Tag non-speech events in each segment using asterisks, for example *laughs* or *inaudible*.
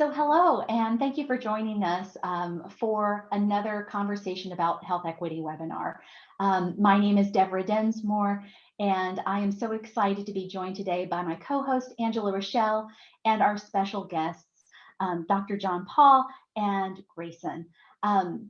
So hello, and thank you for joining us um, for another conversation about health equity webinar. Um, my name is Deborah Densmore, and I am so excited to be joined today by my co-host, Angela Rochelle, and our special guests, um, Dr. John Paul and Grayson. Um,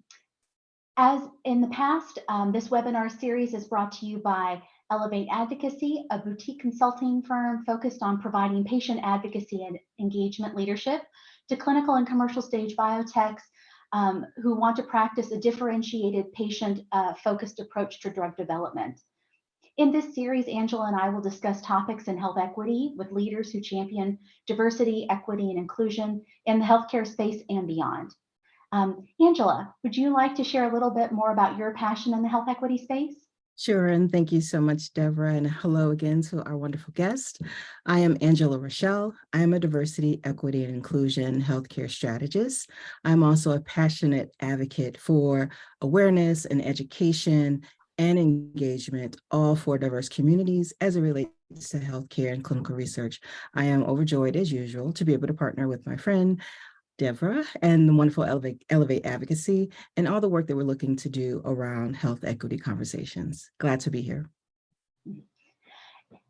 as in the past, um, this webinar series is brought to you by Elevate Advocacy, a boutique consulting firm focused on providing patient advocacy and engagement leadership to clinical and commercial stage biotechs um, who want to practice a differentiated patient uh, focused approach to drug development. In this series, Angela and I will discuss topics in health equity with leaders who champion diversity, equity, and inclusion in the healthcare space and beyond. Um, Angela, would you like to share a little bit more about your passion in the health equity space? Sure, and thank you so much, Deborah, and hello again to our wonderful guest. I am Angela Rochelle. I am a diversity, equity, and inclusion healthcare strategist. I'm also a passionate advocate for awareness and education and engagement, all for diverse communities as it relates to healthcare and clinical research. I am overjoyed, as usual, to be able to partner with my friend, Deborah and the wonderful Elevate, Elevate Advocacy and all the work that we're looking to do around health equity conversations. Glad to be here.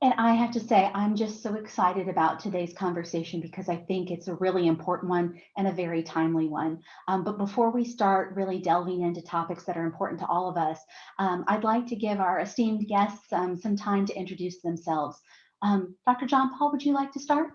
And I have to say, I'm just so excited about today's conversation because I think it's a really important one and a very timely one. Um, but before we start really delving into topics that are important to all of us, um, I'd like to give our esteemed guests um, some time to introduce themselves. Um, Dr. John Paul, would you like to start?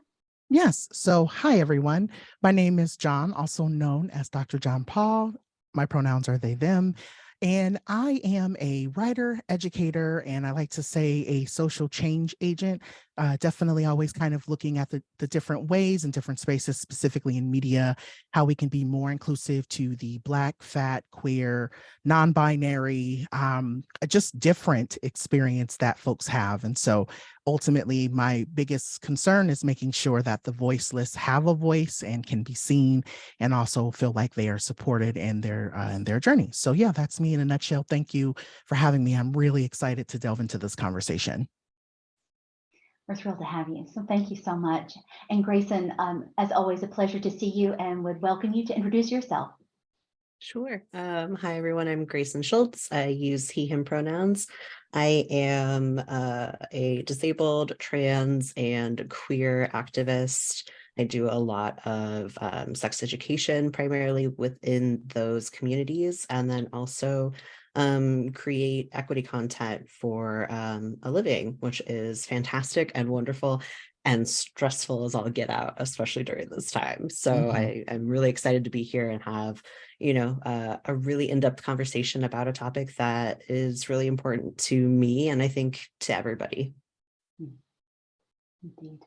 Yes. So hi, everyone. My name is John, also known as Dr. John Paul. My pronouns are they, them. And I am a writer, educator, and I like to say a social change agent uh, definitely always kind of looking at the, the different ways and different spaces, specifically in media, how we can be more inclusive to the Black, fat, queer, non-binary, um, just different experience that folks have. And so ultimately, my biggest concern is making sure that the voiceless have a voice and can be seen and also feel like they are supported in their, uh, in their journey. So yeah, that's me in a nutshell. Thank you for having me. I'm really excited to delve into this conversation. We're thrilled to have you. So thank you so much. And Grayson, um, as always, a pleasure to see you and would welcome you to introduce yourself. Sure. Um, hi, everyone. I'm Grayson Schultz. I use he, him pronouns. I am uh, a disabled, trans, and queer activist. I do a lot of um, sex education, primarily within those communities, and then also um, create equity content for um, a living, which is fantastic and wonderful and stressful as all get out, especially during this time. So mm -hmm. I, I'm really excited to be here and have, you know, uh, a really in-depth conversation about a topic that is really important to me and I think to everybody. Hmm. Indeed.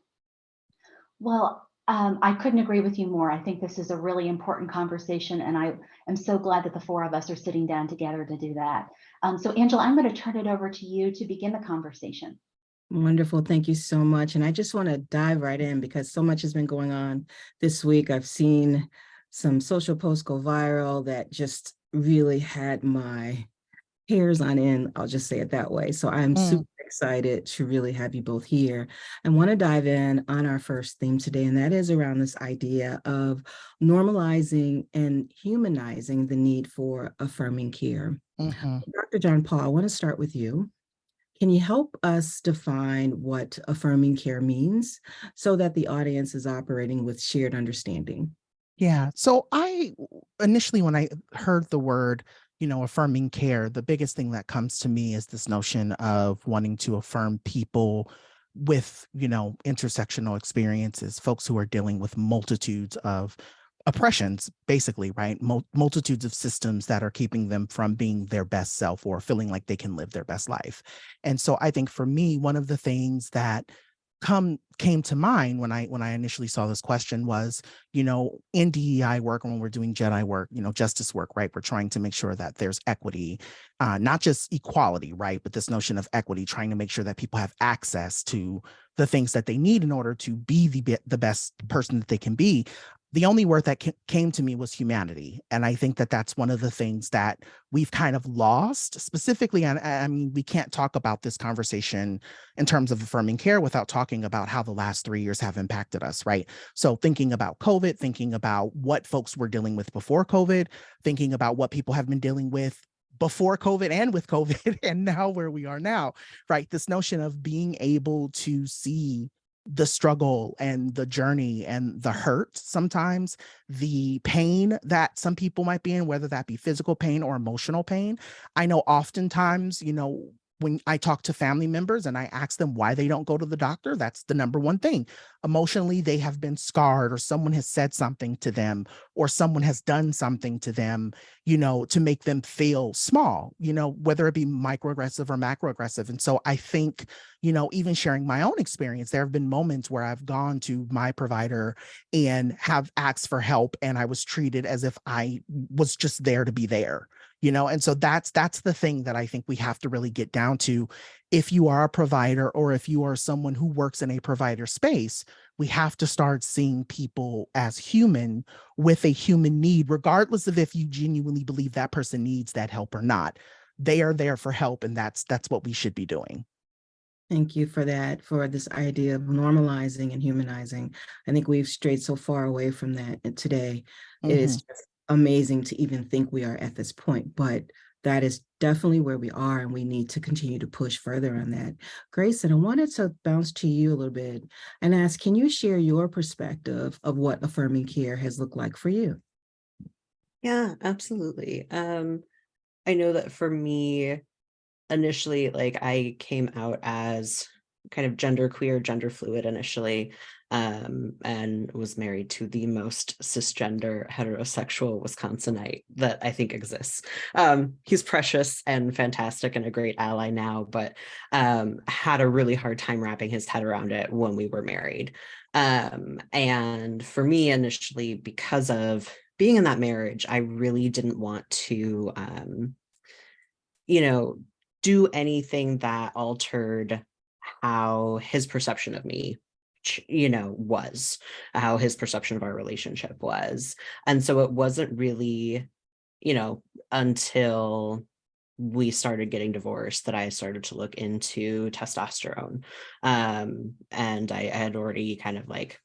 Well, um, I couldn't agree with you more. I think this is a really important conversation, and I am so glad that the four of us are sitting down together to do that. Um, so, Angela, I'm going to turn it over to you to begin the conversation. Wonderful. Thank you so much. And I just want to dive right in because so much has been going on this week. I've seen some social posts go viral that just really had my hairs on end. I'll just say it that way. So I'm mm. super excited to really have you both here. I want to dive in on our first theme today, and that is around this idea of normalizing and humanizing the need for affirming care. Mm -hmm. Dr. John Paul, I want to start with you. Can you help us define what affirming care means so that the audience is operating with shared understanding? Yeah, so I initially, when I heard the word you know, affirming care, the biggest thing that comes to me is this notion of wanting to affirm people with, you know, intersectional experiences, folks who are dealing with multitudes of oppressions, basically, right? Mul multitudes of systems that are keeping them from being their best self or feeling like they can live their best life. And so I think for me, one of the things that come came to mind when I when I initially saw this question was, you know, in DEI work when we're doing JEDI work, you know, justice work, right? We're trying to make sure that there's equity, uh, not just equality, right? But this notion of equity, trying to make sure that people have access to the things that they need in order to be the the best person that they can be. The only word that came to me was humanity. And I think that that's one of the things that we've kind of lost specifically. And I mean, we can't talk about this conversation in terms of affirming care without talking about how the last three years have impacted us, right? So thinking about COVID, thinking about what folks were dealing with before COVID, thinking about what people have been dealing with before COVID and with COVID, *laughs* and now where we are now, right? This notion of being able to see the struggle and the journey and the hurt sometimes the pain that some people might be in whether that be physical pain or emotional pain. I know oftentimes you know when i talk to family members and i ask them why they don't go to the doctor that's the number one thing. Emotionally they have been scarred or someone has said something to them or someone has done something to them you know to make them feel small you know whether it be microaggressive or macroaggressive. And so i think you know even sharing my own experience there have been moments where i've gone to my provider and have asked for help and i was treated as if i was just there to be there you know and so that's that's the thing that i think we have to really get down to if you are a provider or if you are someone who works in a provider space, we have to start seeing people as human with a human need, regardless of if you genuinely believe that person needs that help or not. They are there for help, and that's that's what we should be doing. Thank you for that, for this idea of normalizing and humanizing. I think we've strayed so far away from that eh, today. It is mm-hmm. just amazing to even think we are at this point, but that is definitely where we are and we need to continue to push further on that. Grayson, I wanted to bounce to you a little bit and ask, can you share your perspective of what affirming care has looked like for you? Yeah, absolutely. Um, I know that for me, initially, like I came out as kind of gender queer, gender fluid initially, um, and was married to the most cisgender heterosexual Wisconsinite that I think exists. Um, he's precious and fantastic and a great ally now, but um, had a really hard time wrapping his head around it when we were married. Um, and for me initially, because of being in that marriage, I really didn't want to, um, you know, do anything that altered how his perception of me you know was how his perception of our relationship was and so it wasn't really you know until we started getting divorced that I started to look into testosterone. Um, and I, I had already kind of like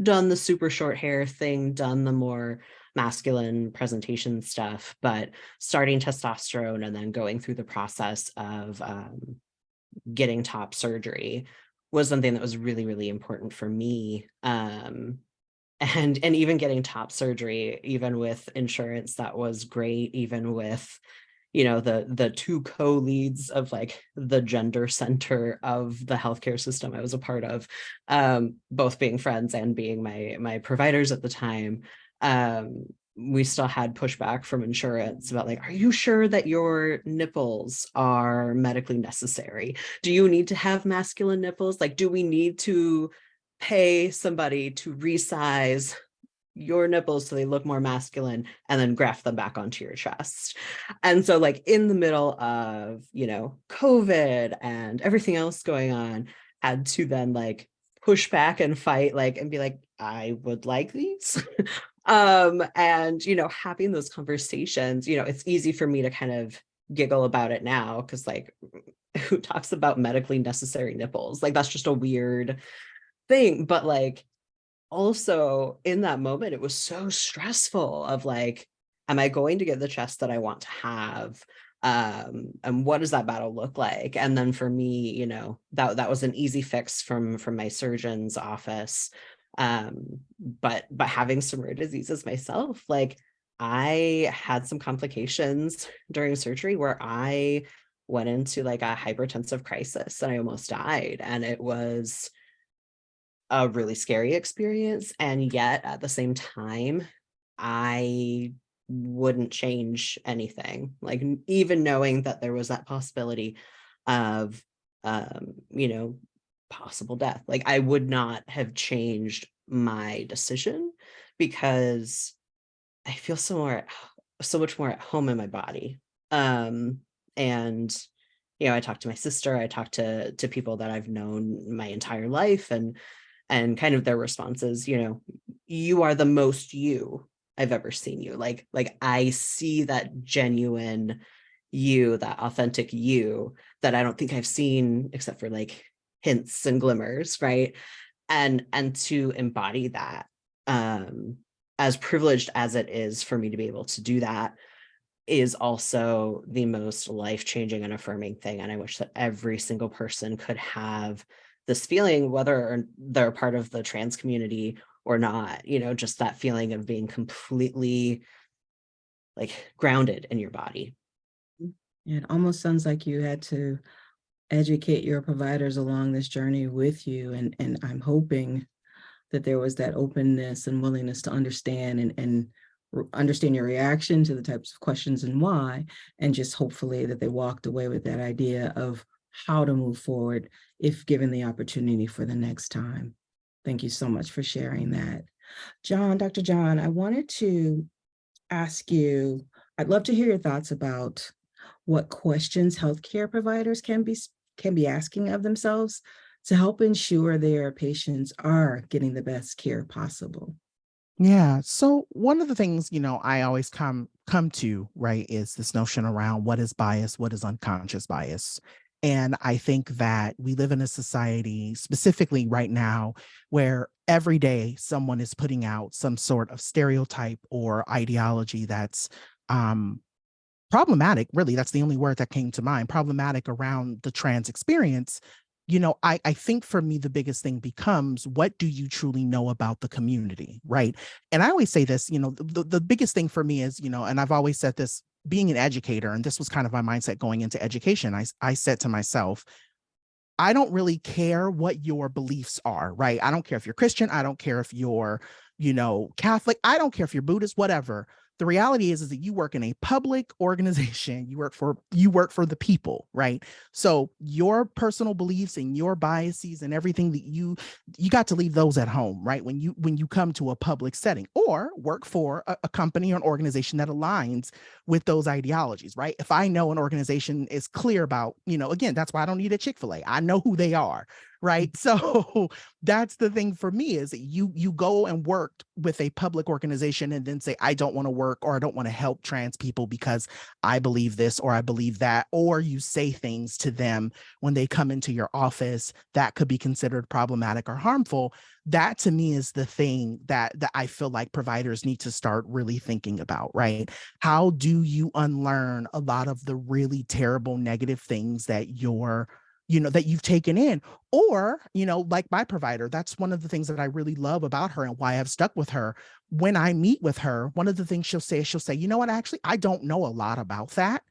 done the super short hair thing, done the more masculine presentation stuff, but starting testosterone and then going through the process of um, getting top surgery was something that was really, really important for me. Um, *laughs* and, and even getting top surgery, even with insurance, that was great, even with, you know, the, the two co-leads of like the gender center of the healthcare system I was a part of, um, both being friends and being my, my providers at the time. Um, we still had pushback from insurance about like, are you sure that your nipples are medically necessary? Do you need to have masculine nipples? Like, do we need to pay somebody to resize your nipples so they look more masculine and then graft them back onto your chest. And so like in the middle of, you know, COVID and everything else going on, had to then like push back and fight like and be like, I would like these. *laughs* um and you know having those conversations you know it's easy for me to kind of giggle about it now because like *laughs* who talks about medically necessary nipples? Like that's just a weird thing but like also in that moment it was so stressful of like am i going to get the chest that i want to have? Um and what does that battle look like? And then for me you know that that was an easy fix from from my surgeon's office um but but having some rare diseases myself like i had some complications during surgery where i went into like a hypertensive crisis and i almost died and it was a really scary experience and yet at the same time i wouldn't change anything like even knowing that there was that possibility of um you know possible death. Like I would not have changed my decision because I feel so more, so much more at home in my body. Um, and, you know, I talked to my sister, I talked to, to people that I've known my entire life and, and kind of their responses, you know, you are the most you I've ever seen you. Like, like I see that genuine you, that authentic you that I don't think I've seen except for like hints and glimmers, right? And and to embody that, um, as privileged as it is for me to be able to do that, is also the most life-changing and affirming thing. And I wish that every single person could have this feeling, whether they're part of the trans community or not, you know, just that feeling of being completely like grounded in your body. It almost sounds like you had to educate your providers along this journey with you. And, and I'm hoping that there was that openness and willingness to understand and, and understand your reaction to the types of questions and why, and just hopefully that they walked away with that idea of how to move forward if given the opportunity for the next time. Thank you so much for sharing that. John, Dr. John, I wanted to ask you, I'd love to hear your thoughts about what questions healthcare providers can be, can be asking of themselves to help ensure their patients are getting the best care possible. Yeah. So one of the things, you know, I always come come to, right, is this notion around what is bias, what is unconscious bias. And I think that we live in a society, specifically right now, where every day someone is putting out some sort of stereotype or ideology that's um, problematic. Really, that's the only word that came to mind. Problematic around the trans experience. You know, I, I think for me, the biggest thing becomes what do you truly know about the community, right? And I always say this, you know, the, the biggest thing for me is, you know, and I've always said this being an educator, and this was kind of my mindset going into education. I, I said to myself, I don't really care what your beliefs are, right? I don't care if you're Christian. I don't care if you're, you know, Catholic. I don't care if you're Buddhist, whatever. The reality is, is that you work in a public *laughs* organization. You work for you work for the people, right? So your personal beliefs and your biases and everything that you you got to leave those at home, right? When you when you come to a public setting or work for a, a company or an organization that aligns with those ideologies, right? If I know an organization is clear about, you know, again, that's why I don't need a Chick-fil-A. I know who they are, Mm. right? *laughs* So that's the thing for me is you you go and work with a public organization and then say, I don't want to work or I don't want to help trans people because I believe this or I believe that, or you say things to them when they come into your office that could be considered problematic or harmful that to me is the thing that that I feel like providers need to start really thinking about, right? How do you unlearn a lot of the really terrible negative things that you're you know that you've taken in or you know like my provider that's one of the things that i really love about her and why i've stuck with her when i meet with her one of the things she'll say is she'll say you know what actually i don't know a lot about that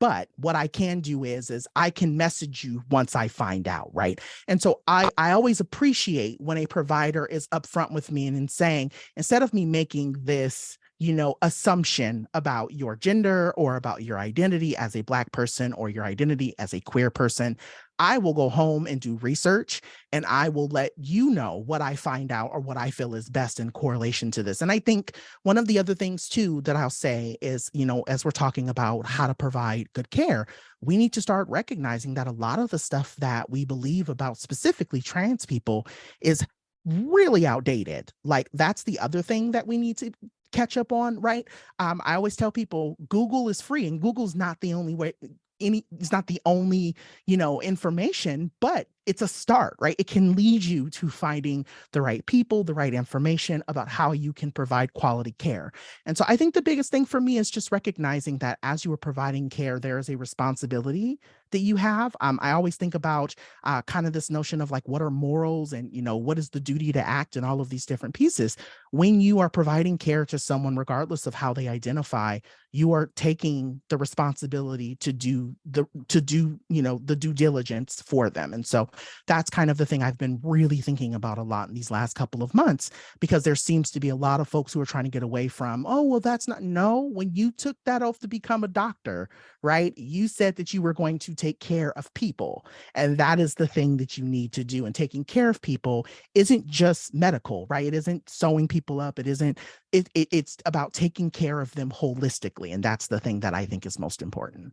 but what I can do is, is I can message you once I find out, right? And so I, I always appreciate when a provider is upfront with me and in saying, instead of me making this, you know, assumption about your gender or about your identity as a Black person or your identity as a queer person, I will go home and do research and I will let you know what I find out or what I feel is best in correlation to this. And I think one of the other things too that I'll say is, you know, as we're talking about how to provide good care, we need to start recognizing that a lot of the stuff that we believe about specifically trans people is really outdated. Like that's the other thing that we need to catch up on, right? Um, I always tell people Google is free and Google's not the only way any it's not the only you know information but it's a start right? It can lead you to finding the right people the right information about how you can provide quality care. And so i think the biggest thing for me is just recognizing that as you are providing care there is a responsibility that you have. Um, i always think about uh, kind of this notion of like what are morals and you know what is the duty to act and all of these different pieces. When you are providing care to someone regardless of how they identify you are taking the responsibility to do the to do you know the due diligence for them. And so that's kind of the thing i've been really thinking about a lot in these last couple of months because there seems to be a lot of folks who are trying to get away from oh well that's not no when you took that oath to become a doctor right you said that you were going to take care of people and that is the thing that you need to do and taking care of people isn't just medical right it isn't sewing people up it isn't it, it it's about taking care of them holistically and that's the thing that i think is most important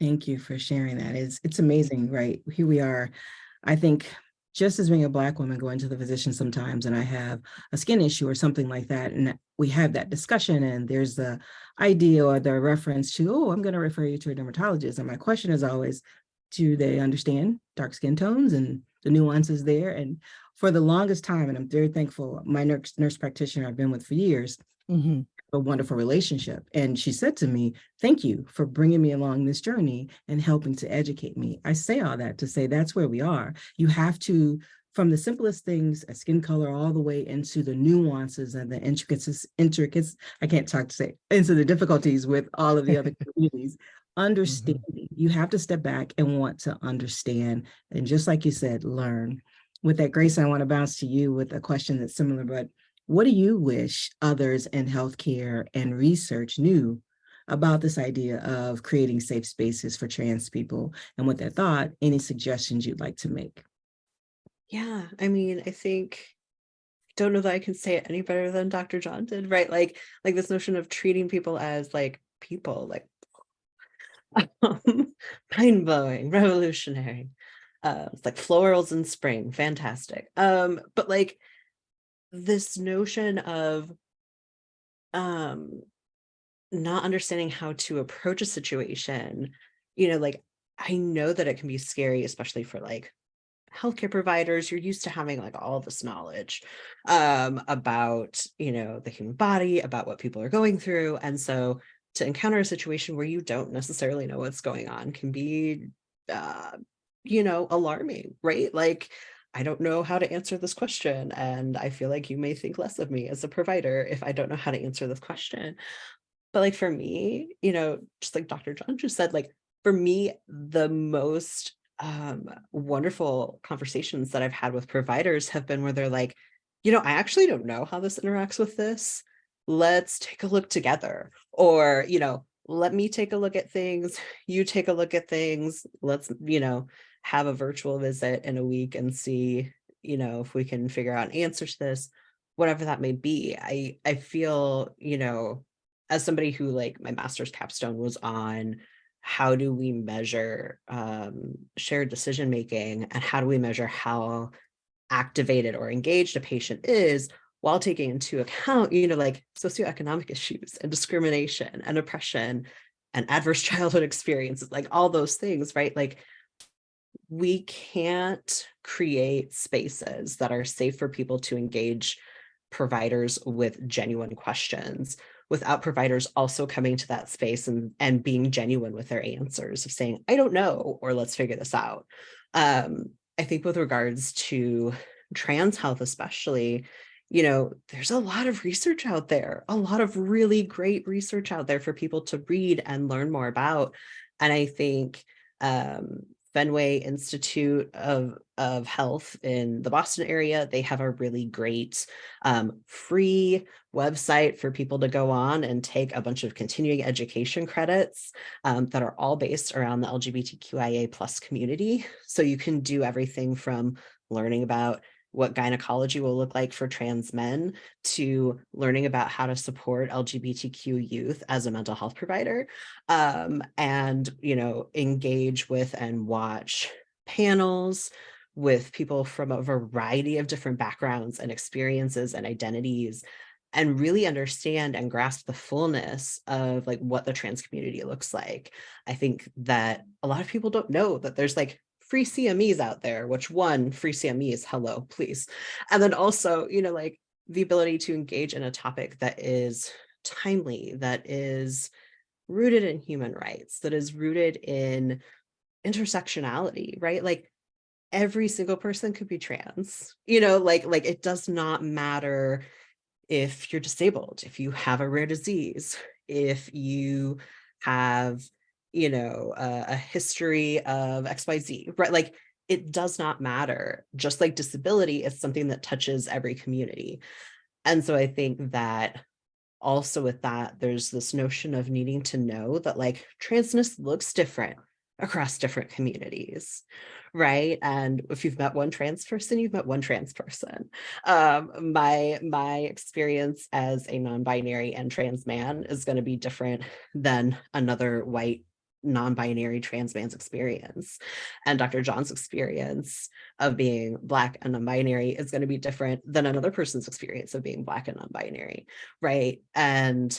Thank you for sharing that. It's, it's mm-hmm. amazing, right? Here we are. I think just as being a black woman going to the physician sometimes and I have a skin issue or something like that, and we have that discussion and there's the idea or the reference to, oh, I'm going to refer you to a dermatologist. And my question is always, do they understand dark skin tones and the nuances there? And for the longest time, and I'm very thankful, my nurse, nurse practitioner I've been with for years, Mhm. A wonderful relationship. And she said to me, thank you for bringing me along this journey and helping to educate me. I say all that to say that's where we are. You have to, from the simplest things, a skin color, all the way into the nuances and the intricacies, intricacies, I can't talk to say, into the difficulties with all of the other *laughs* communities. Mm-hmm. Understanding, you have to step back and want to understand. And just like you said, learn. With that, Grace, I want to bounce to you with a question that's similar, but what do you wish others in healthcare and research knew about this idea of creating safe spaces for trans people? And with that thought, any suggestions you'd like to make? Yeah, I mean, I think don't know that I can say it any better than Dr. John did, right? Like, like this notion of treating people as like people, like um, *laughs* mind blowing, revolutionary. Uh, like florals in spring, fantastic. Um, but like this notion of um not understanding how to approach a situation, you know, like I know that it can be scary, especially for like healthcare providers, you're used to having like all this knowledge um, about, you know, the human body, about what people are going through. And so to encounter a situation where you don't necessarily know what's going on can be, uh, you know, alarming, right? Like, I don't know how to answer this question. And I feel like you may think less of me as a provider if I don't know how to answer this question. But like for me, you know, just like Dr. John just said, like for me, the most um, wonderful conversations that I've had with providers have been where they're like, you know, I actually don't know how this interacts with this. Let's take a look together. Or, you know, let me take a look at things. You take a look at things. Let's, you know, have a virtual visit in a week and see, you know, if we can figure out an answer to this, whatever that may be. I, I feel, you know, as somebody who like my master's capstone was on how do we measure um, shared decision making and how do we measure how activated or engaged a patient is while taking into account, you know, like socioeconomic issues and discrimination and oppression and adverse *laughs* childhood experiences, like all those things, right? Like we can't create spaces that are safe for people to engage providers with genuine questions without providers also coming to that space and, and being genuine with their answers of saying, I don't know, or let's figure this out. Um, I think with regards to trans health, especially, you know, there's a lot of research out there, a lot of really great research out there for people to read and learn more about. And I think um, Fenway Institute of, of Health in the Boston area. They have a really great um, free website for people to go on and take a bunch of continuing education credits um, that are all based around the LGBTQIA plus community. So you can do everything from learning about what gynecology will look like for trans men to learning about how to support LGBTQ youth as a mental health provider um, and, you know, engage with and watch panels with people from a variety of different backgrounds and experiences and identities and really understand and grasp the fullness of like what the trans community looks like. I think that a lot of people don't know that there's like free CMEs out there, which one free CMEs, hello, please. And then also, you know, like the ability to engage in a topic that is timely, that is rooted in human rights, that is rooted in intersectionality, right? Like every single person could be trans, you know, like, like it does not matter if you're disabled, if you have a rare disease, if you have you know, uh, a history of XYZ, right? Like it does not matter. Just like disability is something that touches every community. And so I think that also with that, there's this notion of needing to know that like transness looks different across different communities, right? And if you've met one trans person, you've met one trans person. Um, my, my experience as a non-binary and trans man is going to be different than another white non-binary trans man's experience and Dr. John's experience of being Black and non-binary is going to be different than another person's experience of being Black and non-binary, right? And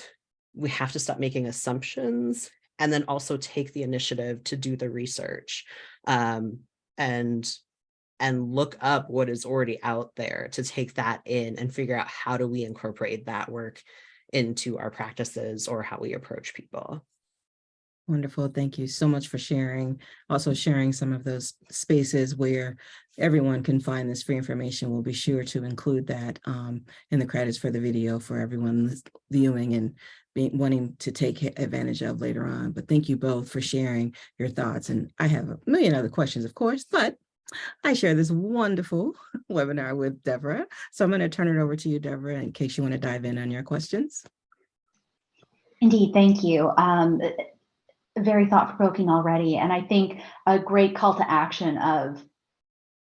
we have to stop making assumptions and then also take the initiative to do the research um, and and look up what is already out there to take that in and figure out how do we incorporate that work into our practices or how we approach people. Wonderful. Thank you so much for sharing. Also sharing some of those spaces where everyone can find this free information. We'll be sure to include that um, in the credits for the video for everyone viewing and being, wanting to take advantage of later on. But thank you both for sharing your thoughts. And I have a million other questions, of course, but I share this wonderful *laughs* webinar with Deborah. So I'm going to turn it over to you, Deborah, in case you want to dive in on your questions. Indeed, thank you. Um, very thought provoking already. And I think a great call to action of,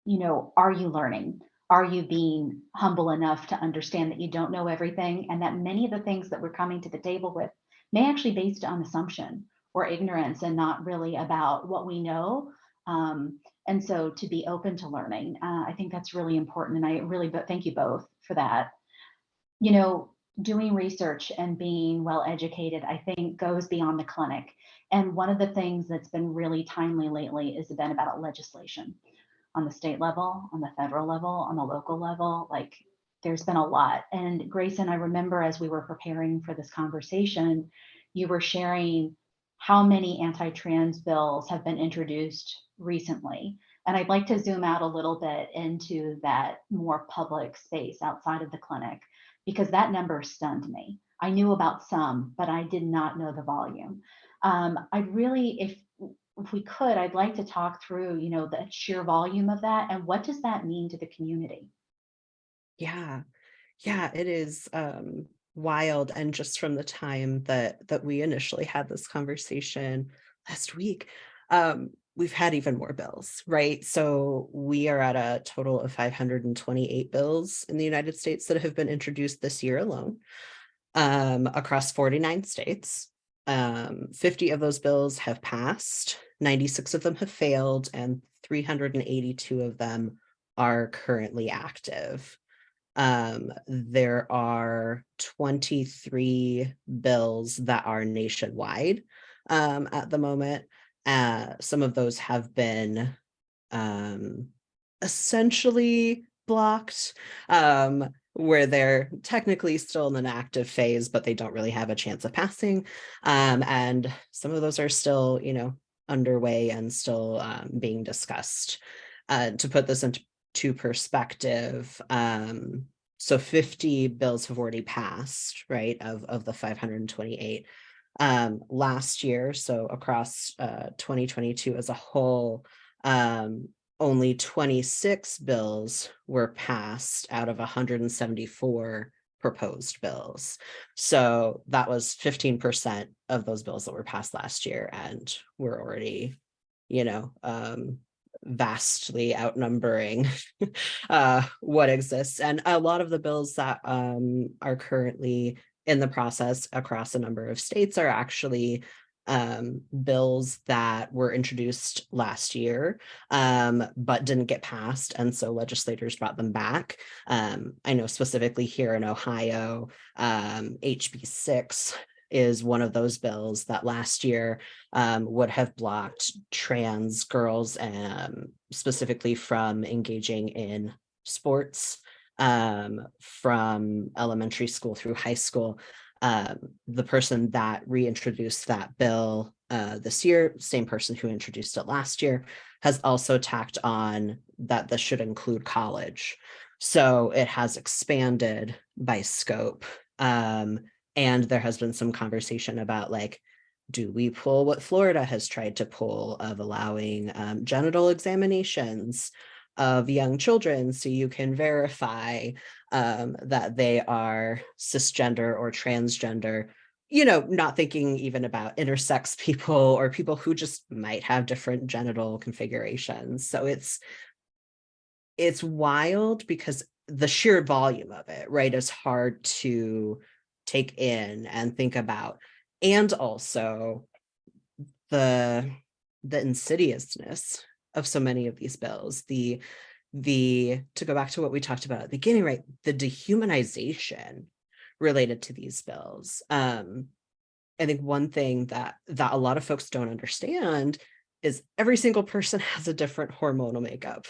you know, are you learning? Are you being humble enough to understand that you don't know everything and that many of the things that we're coming to the table with may actually be based on assumption or ignorance and not really about what we know. Um, and so to be open to learning, uh, I think that's really important. And I really but thank you both for that. You know, doing research and being well educated, I think goes beyond the clinic. And one of the things that's been really timely lately has been about legislation on the state level, on the federal level, on the local level. Like there's been a lot. And Grayson, I remember as we were preparing for this conversation, you were sharing how many anti-trans bills have been introduced recently. And I'd like to zoom out a little bit into that more public space outside of the clinic, because that number stunned me. I knew about some, but I did not know the volume. Um, I'd really, if if we could, I'd like to talk through, you know, the sheer volume of that and what does that mean to the community? Yeah, yeah, it is um, wild. And just from the time that that we initially had this conversation last week, um, we've had even more bills, right? So we are at a total of 528 bills in the United States that have been introduced this year alone um, across 49 states. Um, 50 of those bills have passed, 96 of them have failed, and 382 of them are currently active. Um, there are 23 bills that are nationwide um, at the moment. Uh, some of those have been um, essentially blocked. Um, where they're technically still in an active phase, but they don't really have a chance of passing. Um, and some of those are still, you know, underway and still um, being discussed. Uh, to put this into perspective, um, so 50 bills have already passed, right, of, of the 528. Um, last year, so across uh, 2022 as a whole, um, only 26 bills were passed out of 174 proposed bills. So that was 15% of those bills that were passed last year and we're already, you know, um, vastly outnumbering *laughs* uh, what exists. And a lot of the bills that um, are currently in the process across a number of states are actually um, bills that were introduced last year, um, but didn't get passed. And so legislators brought them back. Um, I know specifically here in Ohio, HB um, 6 is one of those bills that last year um, would have blocked trans girls um, specifically from engaging in sports um, from elementary school through high school um, the person that reintroduced that bill uh, this year, same person who introduced it last year, has also tacked on that this should include college. So it has expanded by scope. Um, and there has been some conversation about like, do we pull what Florida has tried to pull of allowing um, genital examinations of young children so you can verify um, that they are cisgender or transgender, you know, not thinking even about intersex *laughs* people or people who just might have different genital configurations. So it's, it's wild because the sheer volume of it, right, is hard to take in and think about. And also the the insidiousness of so many of these bills the the to go back to what we talked about at the beginning right the dehumanization related to these bills um i think one thing that that a lot of folks don't understand is every single person *laughs* has a different hormonal makeup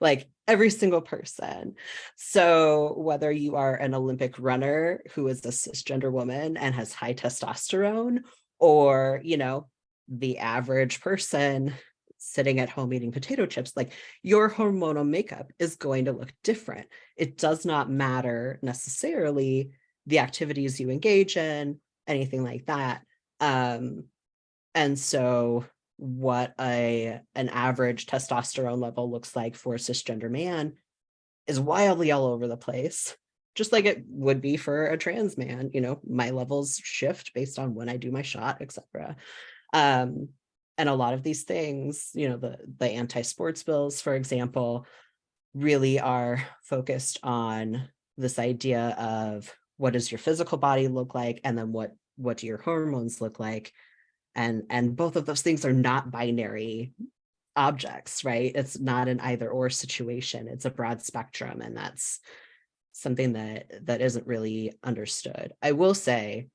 like every single person. So whether you are an Olympic runner who is a cisgender woman and has high testosterone, or, you know, the average person sitting at home eating potato chips, like your hormonal makeup is going to look different. It does not matter necessarily the activities you engage in, anything like that. Um, and so what a an average testosterone level looks like for a cisgender man is wildly all over the place just like it would be for a trans man you know my levels shift based on when i do my shot etc um and a lot of these things you know the the anti-sports bills for example really are focused on this idea of what does your physical body look like and then what what do your hormones look like and and both of those things are not binary objects right? It's not an either or situation it's a broad spectrum and that's something that that isn't really understood. I will say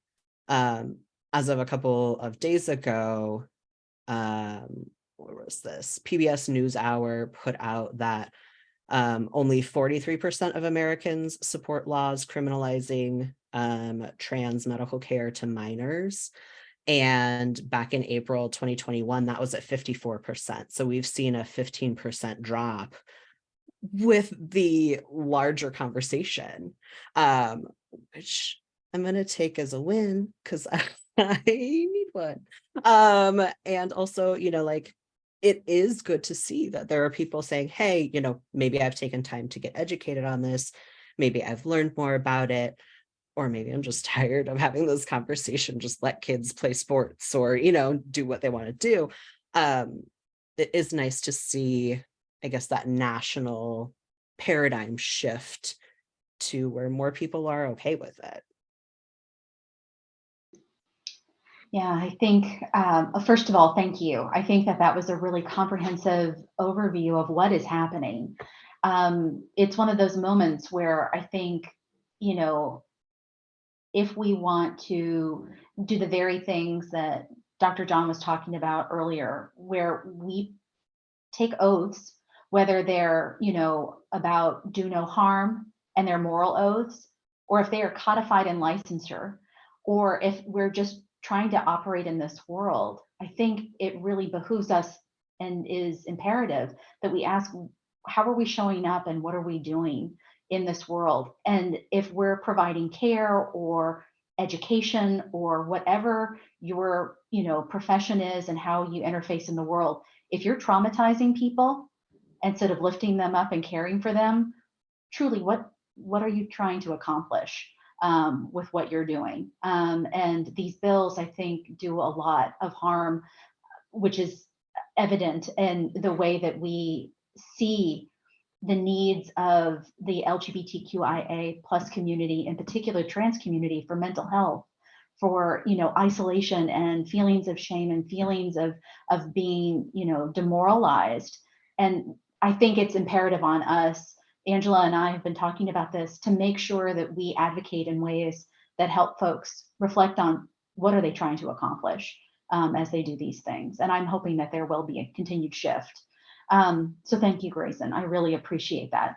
um as of a couple of days ago um what was this pbs newshour put out that um, only 43% of Americans support laws criminalizing um, trans medical care to minors. And back in April 2021, that was at 54%. So we've seen a 15% drop with the larger conversation, um, which I'm going to take as a win because *laughs* I, *laughs* I need one. Um, and also, you know, like it is good to see that there are people saying, hey, you know, maybe I've taken time to get educated on this. Maybe I've learned more about it or maybe I'm just *laughs* tired of having this conversation, just let kids play sports or, you know, do what they want to do. Um, it is nice to see, I guess, that national paradigm shift to where more people are okay with it. Yeah, I think, um, uh, first of all, thank you. I think that that was a really comprehensive overview of what is happening. Um, it's one of those moments where I think, you know, if we want to do the very things that Dr. John was talking about earlier, where we take oaths, whether they're, you know, about do no harm and they're moral oaths, or if they are codified in licensure, or if we're just trying to operate in this world, I think it really behooves us and is imperative that we ask, how are we showing up and what are we doing? in this world. And if we're providing care or education or whatever your you know profession is and how you interface in the world, if you're traumatizing people instead of lifting them up and caring for them, truly what what are you trying to accomplish um, with what you're doing? Um, and these bills, I think, do a lot of harm, which is evident in the way that we see the needs of the LGBTQIA plus community, in particular trans community for mental health, for you know isolation and feelings of shame and feelings of of being you know demoralized. And I think it's imperative on us, Angela and I have been talking about this, to make sure that we advocate in ways that help folks reflect on what are they trying to accomplish um, as they do these things. And I'm hoping that there will be a continued shift um, so thank you, Grayson. I really appreciate that.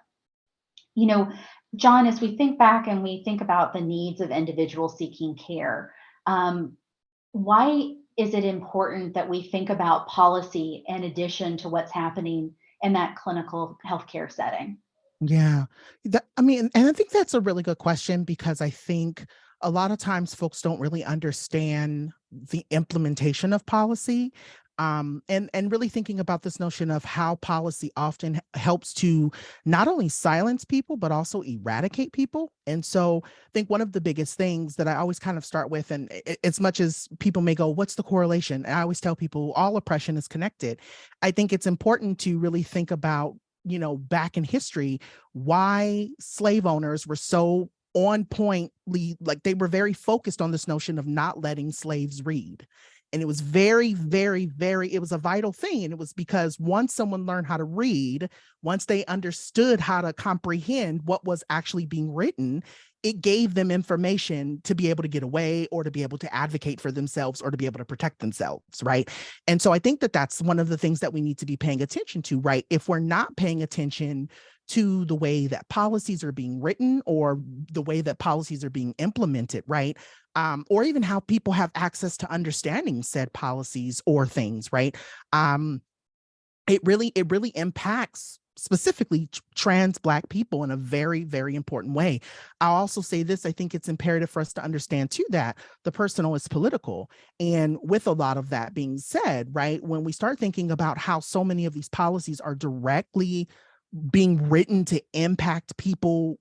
You know, John, as we think back and we think about the needs of individuals seeking care, um, why is it important that we think about policy in addition to what's happening in that clinical healthcare setting? Yeah, that, I mean, and I think that's a really good question because I think a lot of times folks don't really understand the implementation of policy um, and and really thinking about this notion of how policy often helps to not only silence people but also eradicate people. And so I think one of the biggest things that I always kind of start with, and as much as people may go, "What's the correlation?" And I always tell people all oppression is connected. I think it's important to really think about you know back in history why slave owners were so on pointly, like they were very focused on this notion of not letting slaves read And it was very, very, very, it was a vital thing. And it was because once someone learned how to read, once they understood how to comprehend what was actually being written, it gave them information to be able to get away or to be able to advocate for themselves or to be able to protect themselves, right? And so I think that that's one of the things that we need to be paying attention to, right? If we're not paying attention to the way that policies are being written or the way that policies are being implemented, right? Um, or even how people have access to understanding said policies or things, right? Um, it really, it really impacts specifically trans black people in a very very important way. I'll also say this i think it's imperative for us to understand too that the personal is political. And with a lot of that being said right when we start thinking about how so many of these policies are directly being written to impact people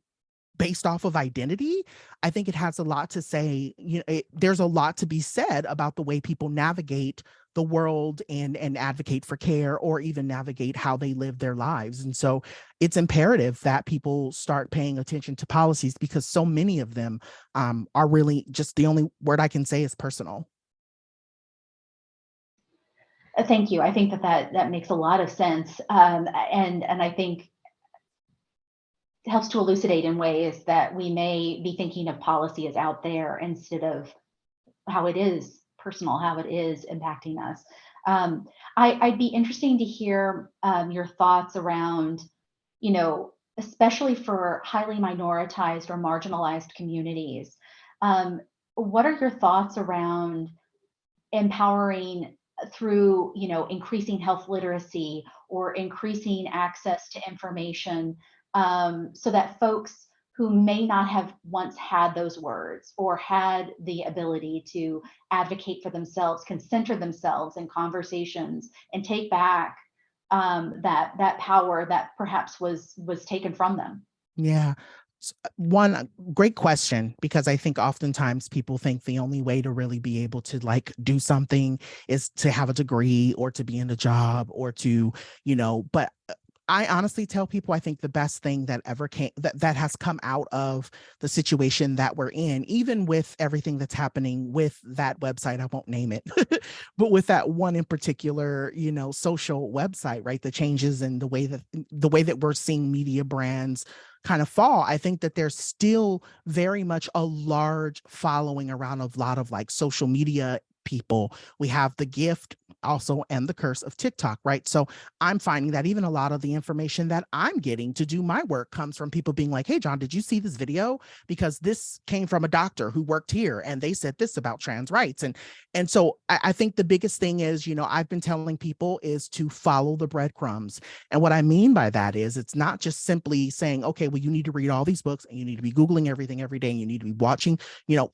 based off of identity i think it has a lot to say you know it, there's a lot to be said about the way people navigate the world and and advocate for care or even navigate how they live their lives and so it's imperative that people start paying attention to policies because so many of them um, are really just the only word i can say is personal Uh, Thank you. I think that that, that makes a lot of sense. Um, and, and I think helps to elucidate in ways that we may be thinking of policy as out there instead of how it is personal, how it is impacting us. Um, I, I'd be interesting to hear um, your thoughts around, you know, especially for highly minoritized or marginalized communities. Um, what are your thoughts around empowering through you know increasing health literacy or increasing access to information um, so that folks who may not have once had those words or had the ability to advocate for themselves can center themselves in conversations and take back um, that that power that perhaps was was taken from them Yeah. Uh, One uh, great question because I think oftentimes people think the only way to really be able to like do something is to have a degree or to be in a job or to, you know, but uh, I honestly tell people I think the best thing that ever came that that has come out of the situation that we're in, even with everything that's happening with that website, I won't name it, *laughs* but with that one in particular, you know, social website, right? The changes in the way that the way that we're seeing media brands kind of fall, I think that there's still very much a large following around a lot of like social media people. We have the gift also and the curse of TikTok, right? So I'm finding that even a lot of the information that I'm getting to do my work comes from people being like, hey, John, did you see this video? Because this came from a doctor who worked here and they said this about trans rights. And and so I, I think the biggest thing is, you know, I've been telling people is to follow the breadcrumbs. And what I mean by that is it's not just simply saying, okay, well, you need to read all these books and you need to be Googling everything every day and you need to be watching, you know,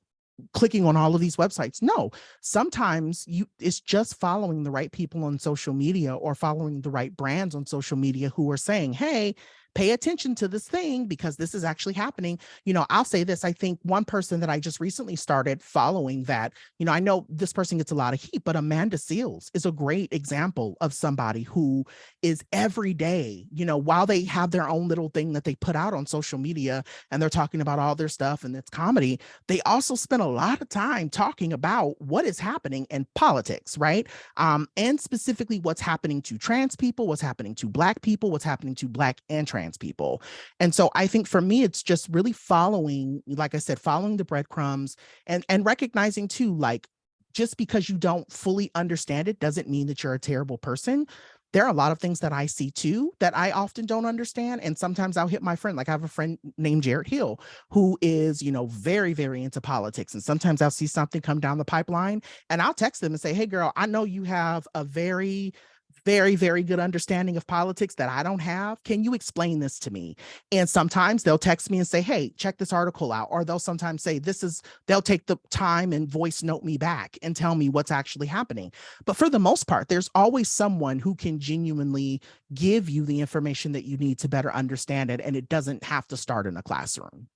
clicking on all of these websites. No, sometimes you it's just following the right people on social media or following the right brands on social media who are saying, hey, pay attention to this thing because this is actually happening. You know, I'll say this. I think one person that I just recently started following that, you know, I know this person gets a lot of heat, but Amanda Seales is a great example of somebody who is every day, you know, while they have their own little thing that they put out on social media and they're talking about all their stuff and it's comedy, they also spend a lot of time talking about what is happening in politics, right? Um, and specifically what's happening to trans people, what's happening to Black people, what's happening to Black and trans people. And so I think for me, it's just really following, like I said, following the breadcrumbs and, and recognizing too, like, just because you don't fully understand it doesn't mean that you're a terrible person there are a lot of things that I see too that I often don't understand. And sometimes I'll hit my friend, like I have a friend named Jared Hill, who is, you know, very, very into politics. And sometimes I'll see something come down the pipeline and I'll text them and say, hey, girl, I know you have a very very, very good understanding of politics that I don't have. Can you explain this to me? And sometimes they'll text me and say, hey, check this article out. Or they'll sometimes say, this is, they'll take the time and voice note me back and tell me what's actually happening. But for the most part, there's always someone who can genuinely give you the information that you need to better understand it. And it doesn't have to start in a classroom.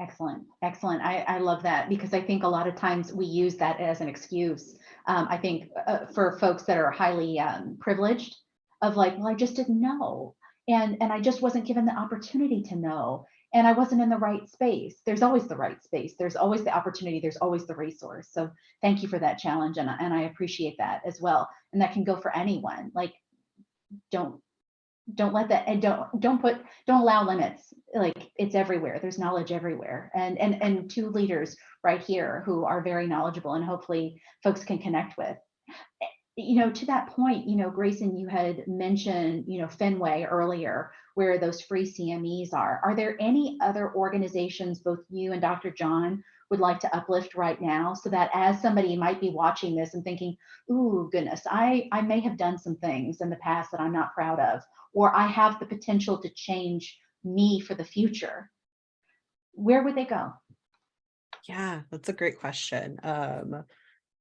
Excellent, excellent. I, I love that because I think a lot of times we use that as an excuse. Um, I think uh, for folks that are highly um, privileged of like, well, I just didn't know. And, and I just wasn't given the opportunity to know. and I wasn't in the right space. There's always the right space. There's always the opportunity. There's always the resource. So thank you for that challenge. And, and I appreciate that as well. And that can go for anyone. Like, don't, don't let that, and don't, don't put, don't allow limits. Like it's everywhere. There's knowledge everywhere. And, and, and two leaders right here who are very knowledgeable and hopefully folks can connect with eh, you know, to that point, you know, Grayson, you had mentioned, you know, Fenway earlier, where those free CMEs are. Are there any other organizations, both you and Dr. John, would like to uplift right now so that as somebody might be watching this and thinking, ooh, goodness, I, I may have done some things in the past that I'm not proud of, or I have the potential to change me for the future. Where would they go? Yeah, that's a great question. Um,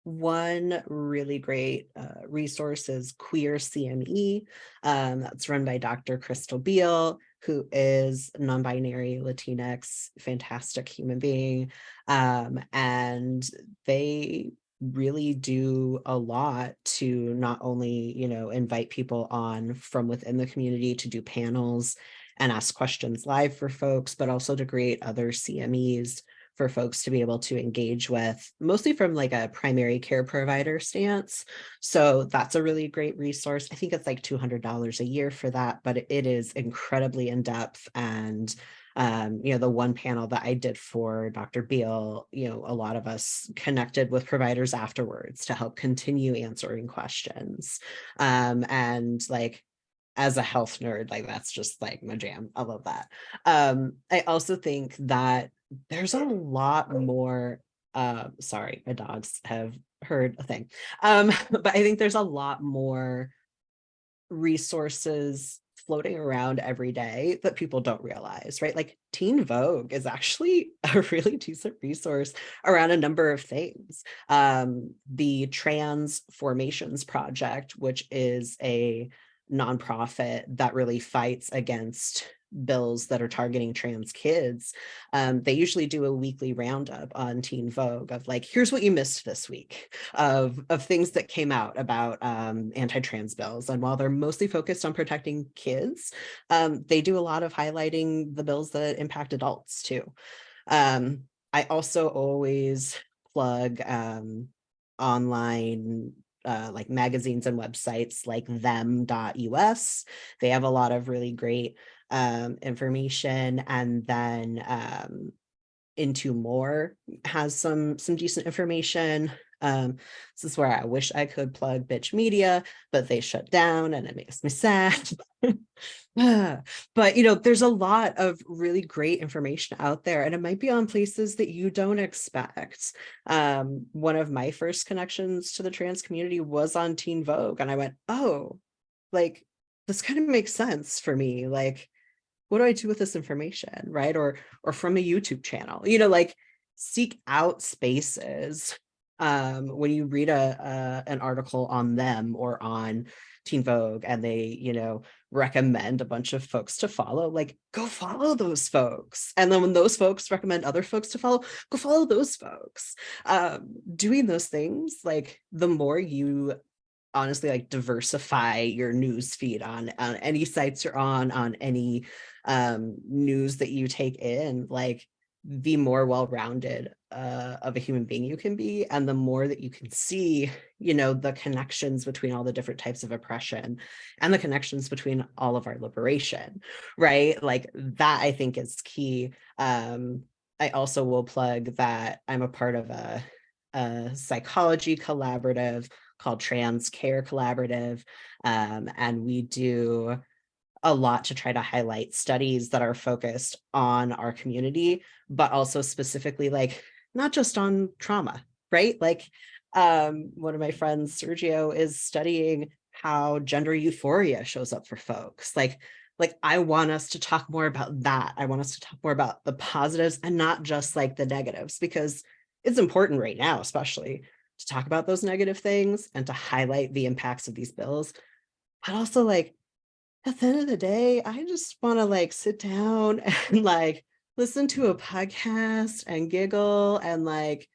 one really great uh, resource is Queer CME. Um, that's run by Dr. Crystal Beal, who is non-binary Latinx, fantastic human being. Um, and they really do a lot to not only, you know, invite people on from within the community to do panels and ask questions live for folks, but also to create other CMEs for folks to be able to engage with, mostly from like a primary care provider stance. So that's a really great resource. I think it's like $200 a year for that, but it is incredibly in depth and um, you know, the one panel that I did for Dr. Beal, you know, a lot of us connected with providers afterwards to help continue answering questions. Um, and like, as a health nerd, like that's just like my jam. I love that. Um, I also think that there's a lot more uh sorry my dogs have heard a thing um *laughs* but i think there's a lot more resources floating around every day that people don't realize right? Like teen vogue is actually *laughs* a really decent resource around a number of things. Um the trans formations project which is a nonprofit that really fights against bills that are targeting trans kids, um, they usually do a weekly roundup on Teen Vogue of like, here's what you missed this week of, of things that came out about um, anti-trans bills. And while they're mostly focused on protecting kids, um, they do a lot of highlighting the bills that impact adults too. Um, I also always plug um, online uh, like magazines and websites like them.us. They have a lot of really great um, information and then um, into more has some some decent information. Um, this is where I wish I could plug bitch media, but they shut down and it makes me sad. *laughs* but you know, there's a lot of really great information out there and it might be on places that you don't expect. Um, one of my first connections to the trans community was on Teen Vogue and I went, oh, like this kind of makes sense for me. Like what do I do with this information, right? Or, or from a YouTube channel, you know, like seek out spaces um, when you read a, a, an article on them or on Teen Vogue and they, you know, recommend a bunch of folks to follow, like go follow those folks. And then when those folks recommend other folks to follow, go follow those folks. Um, doing those things, like the more you honestly like diversify your news feed on, on any sites you're on, on any um, news that you take in, like the more well-rounded uh, of a human being you can be and the more that you can see you know the connections between all the different types of oppression and the connections between all of our liberation right? Like that i think is key. Um i also will plug that i'm a part of a, a psychology collaborative called trans care collaborative um and we do a lot to try to highlight studies that are focused on our community, but also specifically like not just on trauma, right? Like um, one of my friends, Sergio, is studying how gender euphoria shows up for folks. Like, like I want us to talk more about that. I want us to talk more about the positives and not just like the negatives, because it's important right now, especially to talk about those negative things and to highlight the impacts of these bills, but also like at the end of the day, I just want to like sit down *laughs* and like listen to a podcast and giggle and like,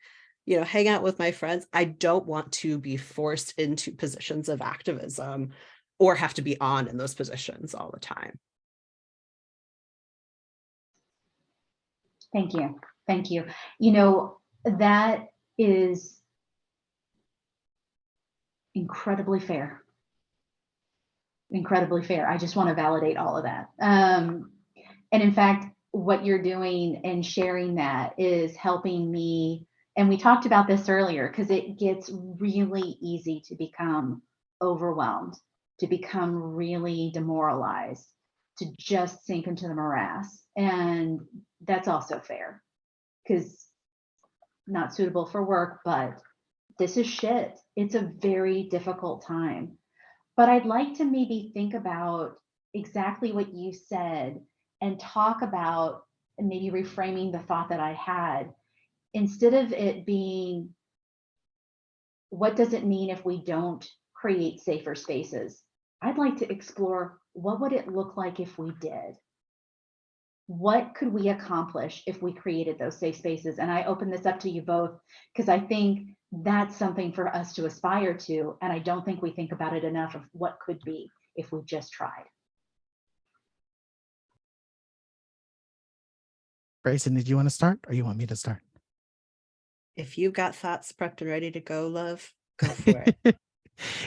you know, hang out with my friends. I don't want to be forced into positions of activism or have to be on in those positions all the time. Thank you. Thank you. You know, that is incredibly fair. Incredibly fair. I just want to validate all of that. Um, and in fact, what you're doing and sharing that is helping me. And we talked about this earlier because it gets really easy to become overwhelmed, to become really demoralized, to just sink into the morass. And that's also fair because not suitable for work, but this is shit. It's a very difficult time. But I'd like to maybe think about exactly what you said and talk about and maybe reframing the thought that I had instead of it being what does it mean if we don't create safer spaces? I'd like to explore what would it look like if we did? What could we accomplish if we created those safe spaces? And I open this up to you both because I think that's something for us to aspire to. And I don't think we think about it enough of what could be if we just tried. Grayson, did you want to start or you want me to start? If you've got thoughts prepped and ready to go, love, go *laughs* for it.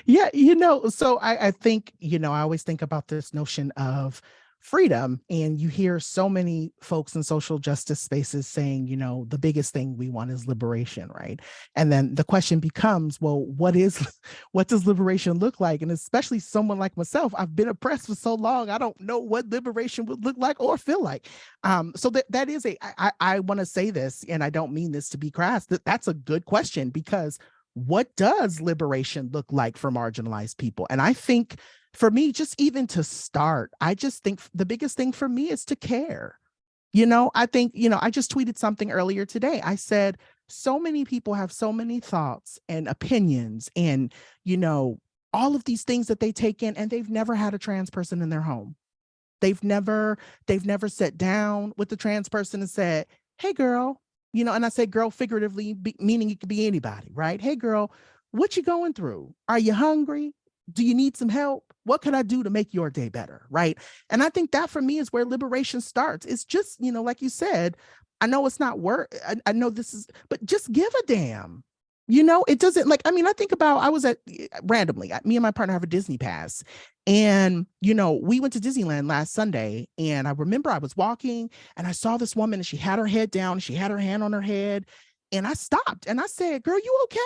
yeah, you know, so I, I think, you know, I always think about this notion of freedom and you hear so many folks in social justice spaces saying you know the biggest thing we want is liberation right? And then the question becomes well what is *laughs* what does liberation look like? And especially someone like myself i've been oppressed for so long i don't know what liberation would look like or feel like. Um so that that is a i i want to say this and i don't mean this to be crass that that's a good question because what does liberation look like for marginalized people and i think for me, just even to start, I just think the biggest thing for me is to care. You know, I think, you know, I just tweeted something earlier today. I said, so many people have so many thoughts and opinions and, you know, all of these things that they take in and they've never had a trans person in their home. They've never, they've never sat down with the trans person and said, hey girl, you know, and I say girl figuratively, be, meaning it could be anybody, right? Hey girl, what you going through? Are you hungry? do you need some help? What can I do to make your day better? Right. And I think that for me is where liberation starts. It's just, you know, like you said, I know it's not work. I, I know this is, but just give a damn. You know, it doesn't like, I mean, I think about, I was at eh, randomly, me and my partner have a Disney pass. And, you know, we went to Disneyland last Sunday. And I remember I was walking and I saw this woman and she had her head down, she had her hand on her head. And I stopped and I said, Girl, you okay?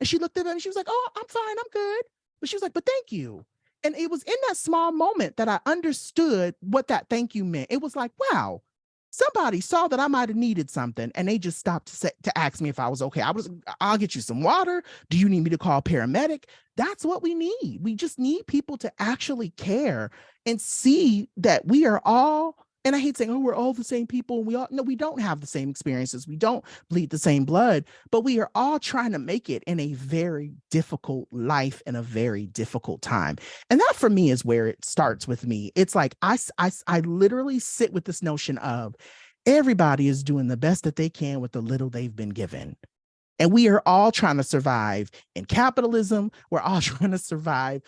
And she looked at me and she was like, Oh, I'm fine, I'm good. But she was like, but thank you. And it was in that small moment that I understood what that thank you meant. It was like, wow, somebody saw that I might have needed something and they just stopped to say, to ask me if I was okay. I was, I'll get you some water. Do you need me to call paramedic? That's what we need. We just need people to actually care and see that we are all and I hate saying, oh, we're all the same people. And we all no, we don't have the same experiences. We don't bleed the same blood, but we are all trying to make it in a very difficult life in a very difficult time. And that for me is where it starts with me. It's like I, I, I literally sit with this notion of everybody is doing the best that they can with the little they've been given. And we are all trying to survive in capitalism. We're all *laughs* trying to survive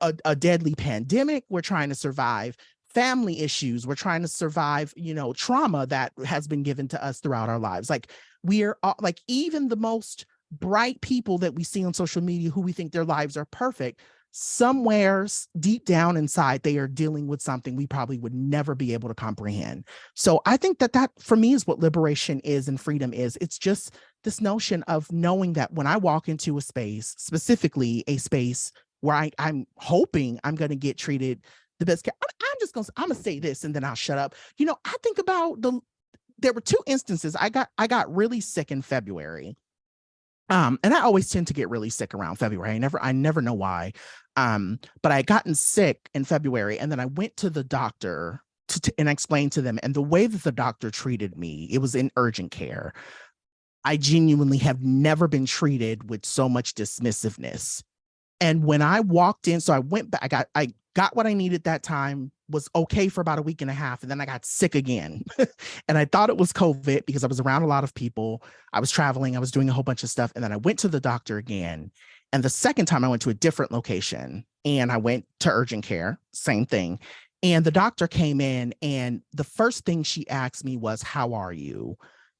a, a, deadly pandemic. We're trying to survive family issues. We're trying to survive, you know, trauma that has been given to us throughout our lives. Like we are all, like even the most bright people that we see on social media who we think their lives are perfect, somewhere deep down inside, they are dealing with something we probably would never be able to comprehend. So I think that that for me is what liberation is and freedom is. It's just this notion of knowing that when I walk into a space, specifically a space where I, I'm hoping I'm going to get treated the best care. I'm just gonna I'm gonna say this and then I'll shut up. You know, I think about the there were two instances. I got I got really sick in February. Um, and I always tend to get really sick around February. I never I never know why. Um, but I had gotten sick in February and then I went to the doctor to, to, and explained to them and the way that the doctor treated me, it was in urgent care. I genuinely have never been treated with so much dismissiveness. And when I walked in, so I went back, I got, I got what I needed that time, was okay for about a week and a half, and then I got sick again. *laughs* and I thought it was COVID because I was around a lot of people. I was traveling, I was doing a whole bunch of stuff. And then I went to the doctor again. And the second time I went to a different location and I went to urgent care, same thing. And the doctor came in and the first thing she asked me was, how are you?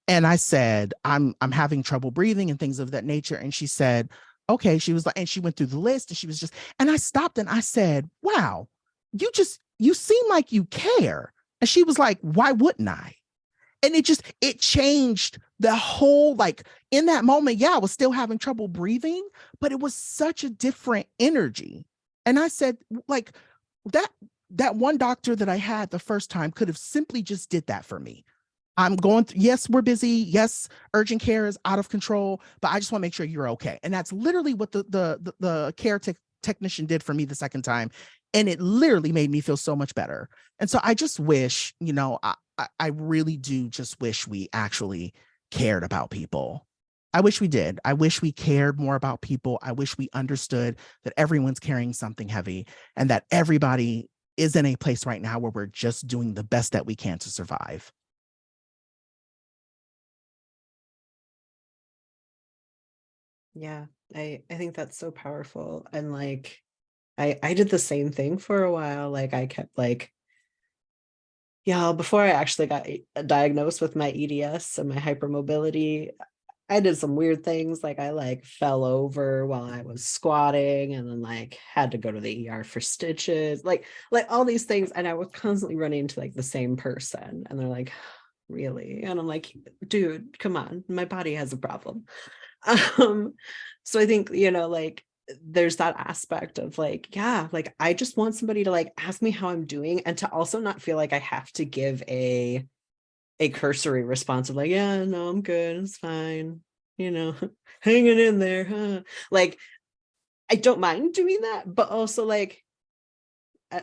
And I said, I'm, I'm having trouble breathing and things of that nature. And she said, okay. She was like, and she went through the list and she was just, and I stopped and I said, wow, you just, you seem like you care. And she was like, why wouldn't I? And it just, it changed the whole, like in that moment, yeah, I was still having trouble breathing, but it was such a different energy. And I said, like that, that one doctor that I had the first time could have simply just did that for me. I'm going yes, we're busy. Yes, urgent care is out of control, but I just want to make sure you're okay. And that's literally what the the the, the care tech technician did for me the second time. And it literally made me feel so much better. And so I just wish, you know, I, I really do just wish we actually cared about people. I wish we did. I wish we cared more about people. I wish we understood that everyone's carrying something heavy and that everybody is in a place right now where we're just doing the best that we can to survive. Yeah, I I think that's so powerful. And like I I did the same thing for a while. Like I kept like yeah, before I actually got diagnosed with my EDS and my hypermobility, I did some weird things. Like I like fell over while I was squatting and then like had to go to the ER for stitches, like like all these things. And I was constantly running into like the same person. And they're like, really? And I'm like, dude, come on, my body has a problem. *laughs* Um, so I think, you know, like there's that aspect of like, yeah, like I just want somebody to like ask me how I'm doing and to also not feel like I have to give a a cursory response of like, yeah, no, I'm good, it's fine, you know, *laughs* hanging in there, huh? Like, I don't mind doing that, but also like,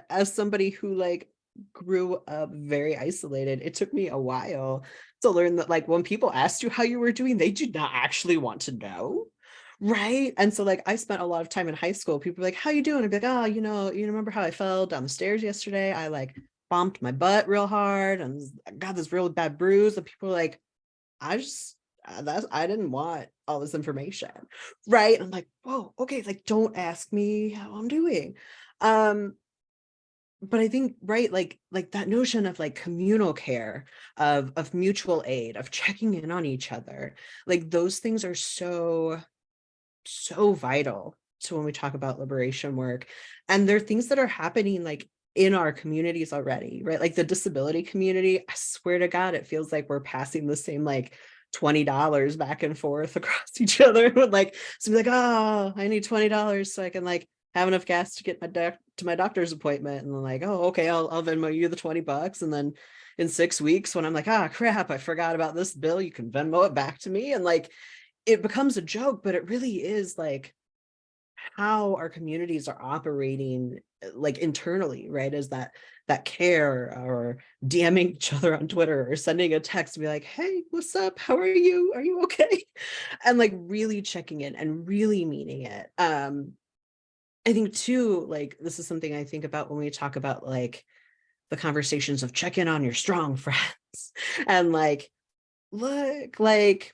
as somebody who like grew up very isolated, it took me a while to learn that like when people asked you how you were doing, they did not actually want to know. Right. And so like I spent a lot of time in high school. People were like, how you doing? I'd be like, oh, you know, you remember how I fell down the stairs yesterday? I like bumped my butt real hard and got this real bad bruise. And people were like, I just uh, that's I didn't want all this information. Right. I'm like, whoa, okay, like don't ask me how I'm doing. Um, but I think right like like that notion of like communal care of of mutual aid of checking in on each other like those things are so so vital to when we talk about liberation work and there are things that are happening like in our communities already right? Like the disability community I swear to god it feels like we're passing the same like $20 back and forth *laughs* across each other *laughs* with like so be like oh I need $20 so I can like have enough gas to get my doc to my doctor's appointment and like oh okay I'll, I'll Venmo you the 20 bucks and then in six weeks when I'm like ah crap I forgot about this bill you can Venmo it back to me and like it becomes a joke but it really is like how our communities are operating uh, like internally right is that that care or DMing each other on Twitter or sending a text to be like hey what's up? How are you? Are you okay? *laughs* and like really checking in and really meaning it. Um I think too, like this is something I think about when we talk about like the conversations of check in on your strong *laughs* friends and like, look, like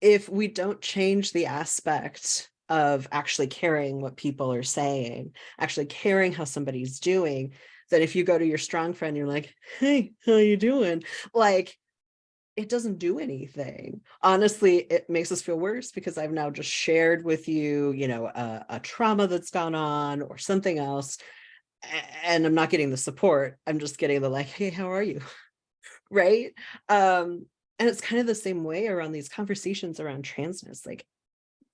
if we don't change the aspect of actually caring what people are saying, actually caring how somebody's doing, that if you go to your strong friend, you're like, hey, how you doing? Like it doesn't do anything. Honestly, it makes us feel worse because I've now just shared with you, you know, a, a trauma that's gone on or something else. And I'm not getting the support. I'm just getting the like, hey, how are you? *laughs* right. Um, and it's kind of the same way around these conversations around transness, like,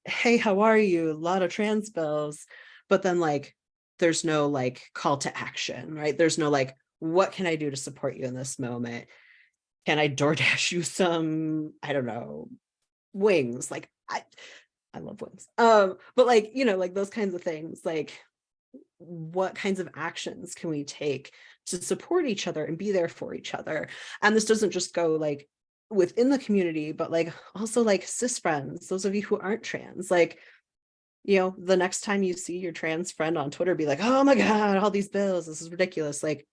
hey, how are you? A lot of trans bills, but then like there's no like call to action, right? There's no like, what can I do to support you in this moment? Can I DoorDash you some, I don't know, wings? Like I, I love wings. Um, but like, you know, like those kinds of things, like what kinds of actions can we take to support each other and be there for each other? And this doesn't just go like within the community, but like also like cis friends, those of you who aren't trans, like, you know, the next time you see your trans friend on Twitter, be like, oh my God, all these bills, this is ridiculous. Like,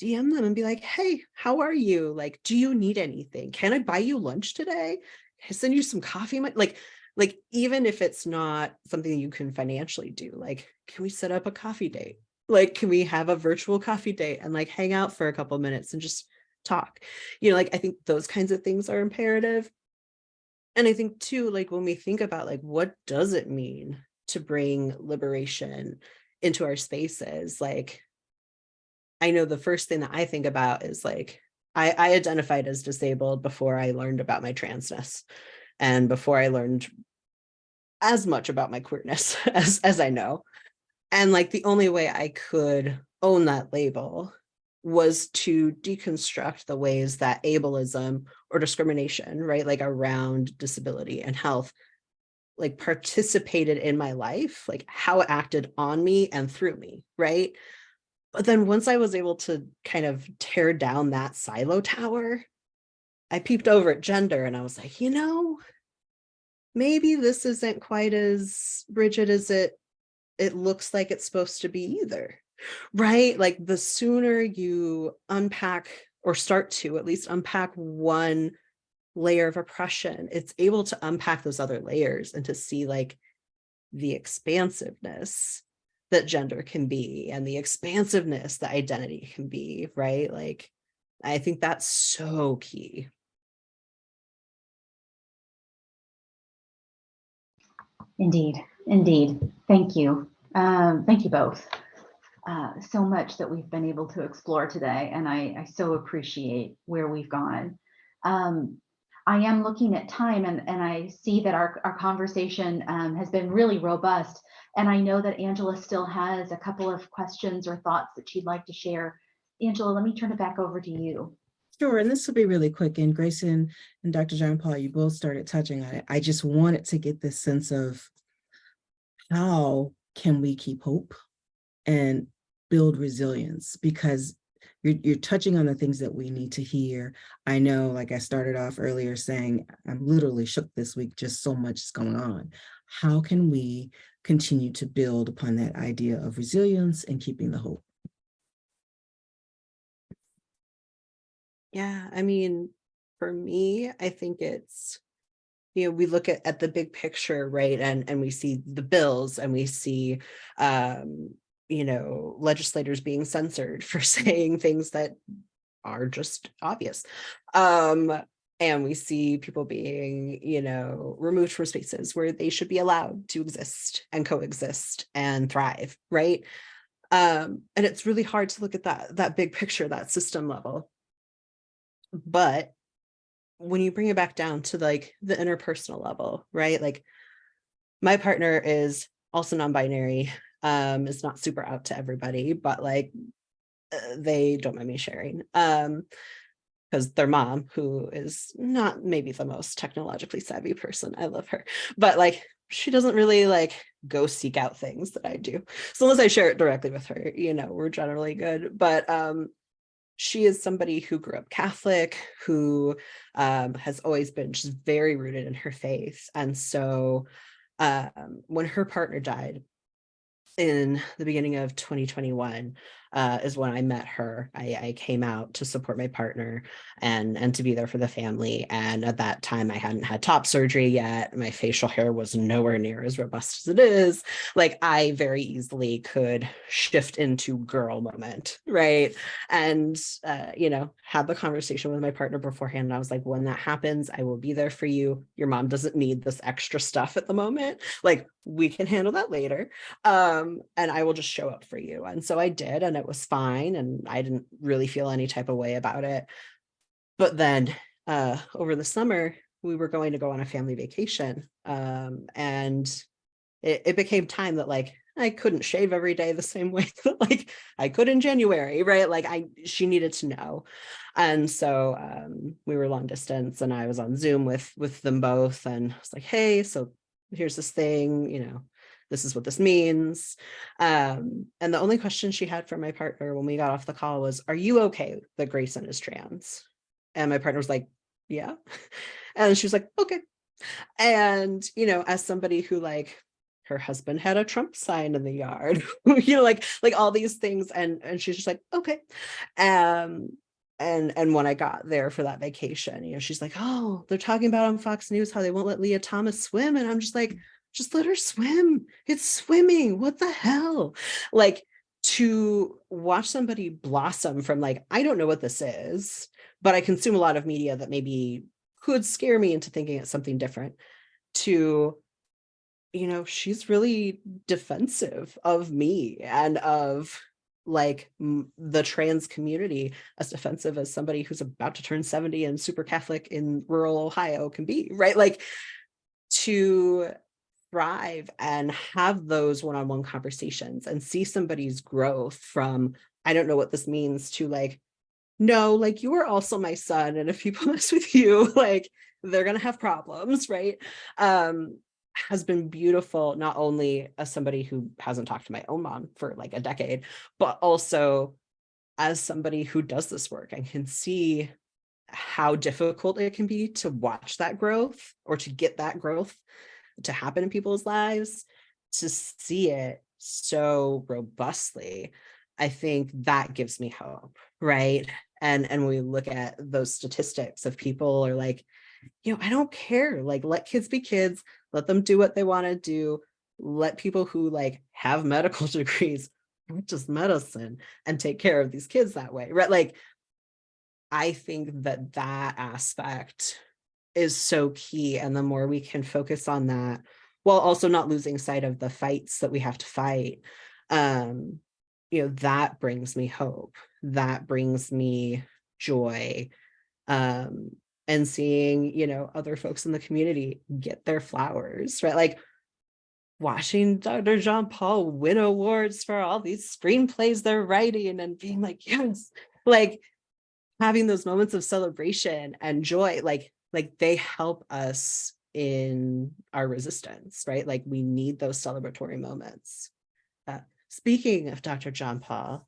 DM them and be like, hey, how are you? Like, do you need anything? Can I buy you lunch today? Can I send you some coffee? mon-" Like, like even if it's not something you can financially do, like, can we set up a coffee date? Like, can we have a virtual coffee date and like hang out for a couple minutes and just talk? You know, like I think those kinds of things are imperative. And I think too, like when we think about like, what does it mean to bring liberation into our spaces? Like, I know the first thing that I think about is like, I, I identified as disabled before I learned about my transness and before I learned as much about my queerness *laughs* as, as I know. And like the only way I could own that label was to deconstruct the ways that ableism or discrimination, right, like around disability and health, like participated in my life, like how it acted on me and through me, right? But then once I was able to kind of tear down that silo tower, I peeped over at gender and I was like, you know, maybe this isn't quite as rigid as it it looks like it's supposed to be either. Right? Like the sooner you unpack or start to at least unpack one layer of oppression it's able to unpack those other layers and to see like the expansiveness that gender can be and the expansiveness that identity can be right like i think that's so key Indeed, indeed. Thank you. Um, thank you both. Uh, so much that we've been able to explore today, and I, I so appreciate where we've gone. Um, I am looking at time and, and I see that our, our conversation um, has been really robust. And I know that Angela still has a couple of questions or thoughts that she'd like to share. Angela, let me turn it back over to you. Sure, and this will be really quick. And Grayson and Dr. John Paul, you both started touching on it. I just wanted to get this sense of how can we keep hope and build resilience because you're, you're touching on the things that we need to hear. I know, like I started off earlier saying, I'm literally shook this week, just so much is going on. How can we continue to build upon that idea of resilience and keeping the hope? Yeah, I mean, for me, I think it's, you know, we look at, at the big picture, right? And, and we see the bills and we see, um, you know, legislators being censored *laughs* for saying things that are just obvious. Um, and we see people being, you know, removed from spaces where they should be allowed to exist and coexist and thrive, right? Um, and it's really hard to look at that, that big picture, that system level. But when you bring it back down to like the interpersonal level, right? Like my partner is also non-binary, um, is not super out to everybody, but like uh, they don't mind me sharing. Um, because their mom, who is not maybe the most technologically savvy person, I love her, but like she doesn't really like go seek out things that I do. So unless I share it directly with her, you know, we're generally good. But um, she is somebody who grew up Catholic, who um, has always been just very rooted in her faith. And so um, when her partner died in the beginning of 2021, uh, is when I met her. I, I, came out to support my partner and, and to be there for the family. And at that time, I hadn't had top surgery yet. My facial hair was nowhere near as robust as it is. Like I very easily could shift into girl moment, right? And, uh, you know, had the conversation with my partner beforehand. And I was like, when that happens, I will be there for you. Your mom doesn't need this extra stuff at the moment. Like we can handle that later. Um, and I will just show up for you. And so I did. And it was fine and I didn't really feel any type of way about it. But then uh, over the summer, we were going to go on a family vacation um, and it, it became time that like I couldn't shave every day the same *laughs* way that like I could in January, right? Like I, she needed to know. And so um, we were long distance and I was on Zoom with, with them both and I was like, hey, so here's this thing, you know, this is what this means. Um, and the only question she had for my partner when we got off the call was, are you okay that Grayson is trans? And my partner was like, yeah. *laughs* And she was like, okay. And, you know, as somebody who like her husband had a Trump sign in the yard, *laughs* you know, like, like all these things. And, and she's just like, okay. Um, and and when I got there for that vacation, you know, she's like, oh, they're talking about on Fox News how they won't let Lia Thomas swim. And I'm just like, just let her swim. It's swimming. What the hell? Like, to watch somebody blossom from like, I don't know what this is, but I consume a lot of media that maybe could scare me into thinking it's something different to, you know, she's really defensive of me and of like the trans community as defensive as somebody who's about to turn 70 and super Catholic in rural Ohio can be, right? Like to thrive and have those one-on-one conversations and see somebody's growth from I don't know what this means to like no like you are also my son and if people mess *laughs* with you like they're gonna have problems right? Um has been beautiful not only as somebody who hasn't talked to my own mom for like a decade but also as somebody who does this work and can see how difficult it can be to watch that growth or to get that growth to happen in people's lives to see it so robustly i think that gives me hope right? And and we look at those statistics of people are like you know i don't care like let kids be kids let them do what they want to do let people who like have *laughs* medical degrees practice medicine and take care of these kids that way right? Like i think that that aspect is so key and the more we can focus on that while also not losing sight of the fights that we have to fight um you know that brings me hope that brings me joy um and seeing you know other folks in the community get their flowers right like watching Dr. John Paul win awards for all these screenplays they're writing and being like yes like having those moments of celebration and joy like like they help us in our resistance right like we need those celebratory moments uh, speaking of Dr. John Paul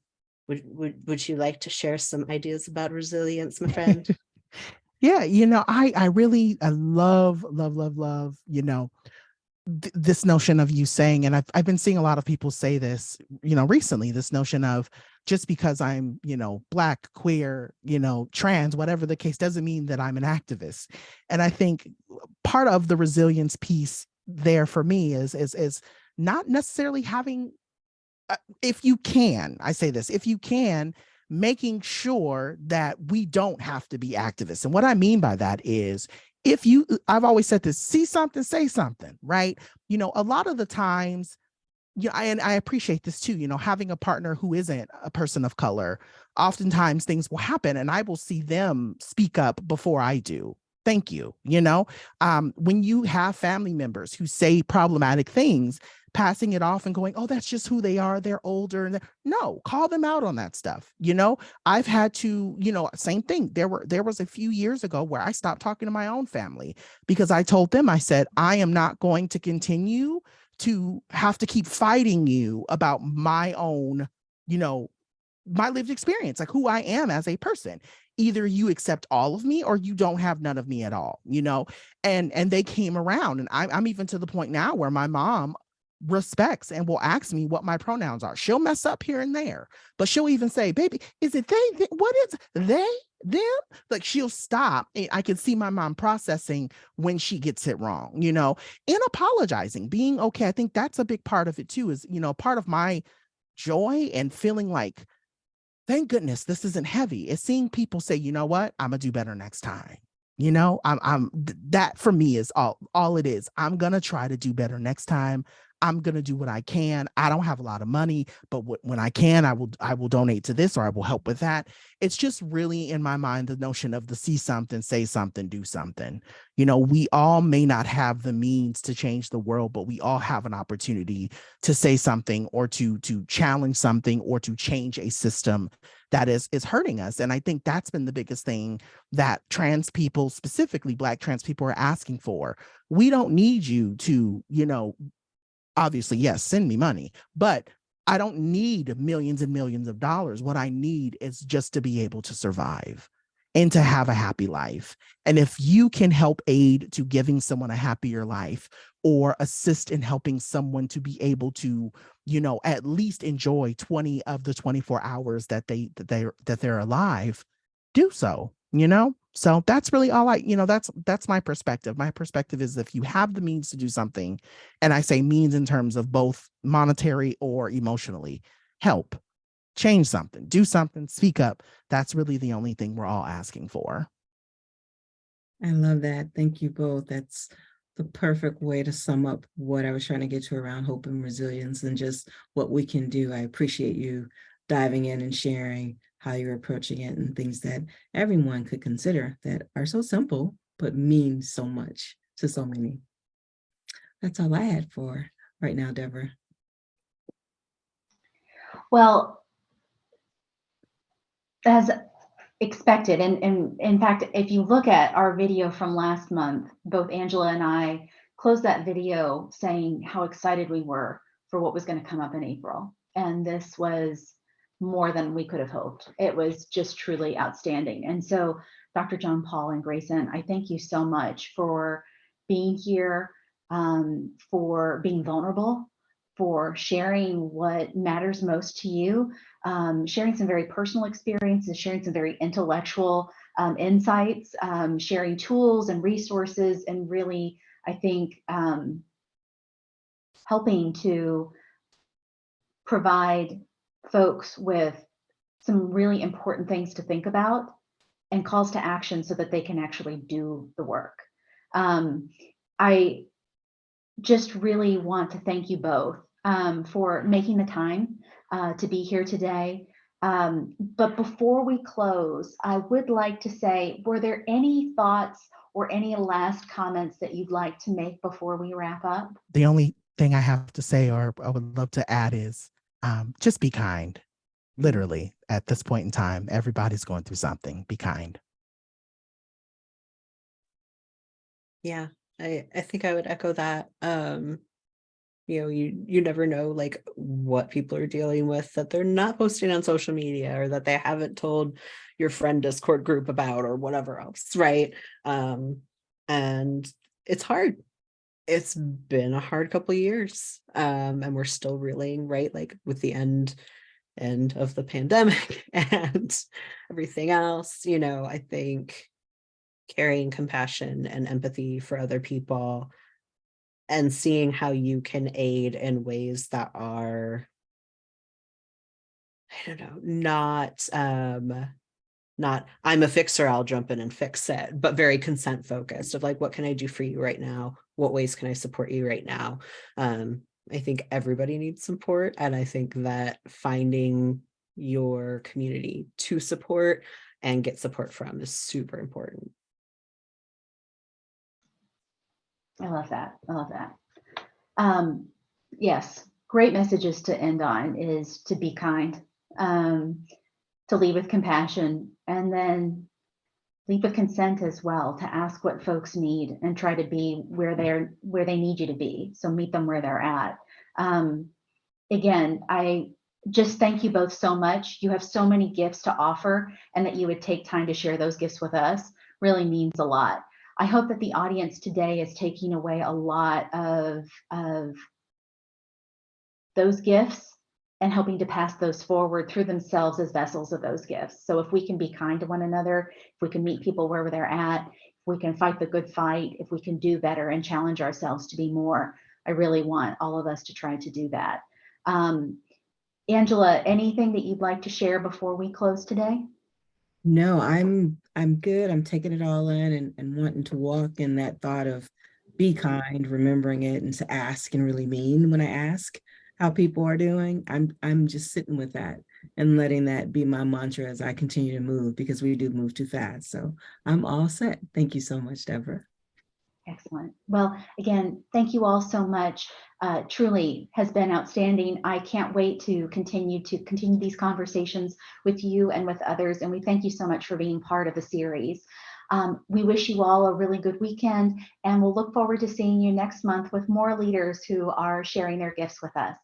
would, would would you like to share some ideas about resilience my friend *laughs* Yeah, you know, I I really I love love love love, you know, th- this notion of you saying and I've I've been seeing a lot of people say this, you know, recently this notion of just because I'm, you know, black, queer, you know, trans, whatever the case doesn't mean that I'm an activist. And I think part of the resilience piece there for me is is is not necessarily having uh, if you can, I say this, if you can making sure that we don't have to be activists. And what I mean by that is if you, I've always said this, see something, say something, right? You know, a lot of the times, yeah, I, and I appreciate this too, you know, having a partner who isn't a person of color, oftentimes things will happen and I will see them speak up before I do. Thank you. You know, um, when you have family members who say problematic things, passing it off and going, oh, that's just who they are. They're older. And they're... no, call them out on that stuff. You know, I've had to, you know, same thing. There were there was a few years ago where I stopped talking to my own family because I told them, I said, I am not going to continue to have to keep fighting you about my own, you know, my lived experience, like who I am as a person. Either you accept all of me or you don't have none of me at all, you know? And and they came around and I'm, I'm even to the point now where my mom respects and will ask me what my pronouns are. She'll mess up here and there, but she'll even say, baby, is it they? Th- what is they? Them? Like she'll stop. And I can see my mom processing when she gets it wrong, you know, and apologizing, being okay. I think that's a big part of it too, is, you know, part of my joy and feeling like, thank goodness this isn't heavy is seeing people say, you know what, I'm gonna do better next time. You know, I'm I'm that for me is all all it is. I'm gonna try to do better next time. I'm going to do what I can. I don't have a lot of money, but when I can, I will I will donate to this or I will help with that. It's just really in my mind the notion of the see something, say something, do something. You know, we all may not have the means to change the world, but we all have an opportunity to say something or to to challenge something or to change a system that is is hurting us and i think that's been the biggest thing that trans people specifically black trans people are asking for we don't need you to you know obviously, yes, send me money, but I don't need millions and millions of dollars. What I need is just to be able to survive and to have a happy life. And if you can help aid to giving someone a happier life or assist in helping someone to be able to, you know, at least enjoy 20 of the 24 hours that they that they that they're alive, do so, you know? So that's really all I, you know, that's that's my perspective. My perspective is if you have the means to do something, and I say means in terms of both monetary or emotionally, help, change something, do something, speak up. That's really the only thing we're all asking for. I love that. Thank you both. That's the perfect way to sum up what I was trying to get to around hope and resilience and just what we can do. I appreciate you diving in and sharing how you're approaching it and things that everyone could consider that are so simple, but mean so much to so many. That's all I had for right now, Deborah. Well, as expected, and, and in fact, if you look at our video from last month, both Angela and I closed that video saying how excited we were for what was going to come up in April. And this was more than we could have hoped. It was just truly outstanding. And so, Dr. John Paul and Grayson, I thank you so much for being here, um, for being vulnerable, for sharing what matters most to you, um, sharing some very personal experiences, sharing some very intellectual um, insights, um, sharing tools and resources, and really, I think, um, helping to provide folks with some really important things to think about and calls to action so that they can actually do the work. Um, I just really want to thank you both um, for making the time uh, to be here today. Um, but before we close, I would like to say, were there any thoughts or any last comments that you'd like to make before we wrap up? The only thing I have to say or I would love to add is um, just be kind. Literally, at this point in time, everybody's going through something. Be kind. Yeah, I, I think I would echo that. Um, you know, you you never know like what people are dealing with that they're not posting on social media or that they haven't told your friend Discord group about or whatever else, right? Um, and it's hard. It's been a hard couple years. Um, and we're still reeling, right? Like with the end end of the pandemic *laughs* and everything else, you know, I think carrying compassion and empathy for other people and seeing how you can aid in ways that are I don't know, not um not I'm a fixer, I'll jump in and fix it, but very consent focused of like, what can I do for you right now? What ways can I support you right now? Um, I think everybody needs support. And I think that finding your community to support and get support from is super important. I love that. I love that. Um, yes, great messages to end on is to be kind, um, to lead with compassion, and then lead with consent as well, to ask what folks need and try to be where they're where they need you to be. So meet them where they're at. Um, again, I just thank you both so much. You have so many gifts to offer, and that you would take time to share those gifts with us really means a lot. I hope that the audience today is taking away a lot of, of those gifts and helping to pass those forward through themselves as vessels of those gifts. So if we can be kind to one another, if we can meet people wherever they're at, if we can fight the good fight, if we can do better and challenge ourselves to be more, I really want all of us to try to do that. Um, Angela, anything that you'd like to share before we close today? No, I'm I'm good. I'm taking it all in and, and wanting to walk in that thought of be kind, remembering it and to ask and really mean when I ask how people are doing. I'm I'm just sitting with that and letting that be my mantra as I continue to move because we do move too fast. So I'm all set. Thank you so much, Deborah. Excellent. Well, again, thank you all so much. Uh, truly has been outstanding. I can't wait to continue to continue these conversations with you and with others. And we thank you so much for being part of the series. Um, we wish you all a really good weekend and we'll look forward to seeing you next month with more leaders who are sharing their gifts with us.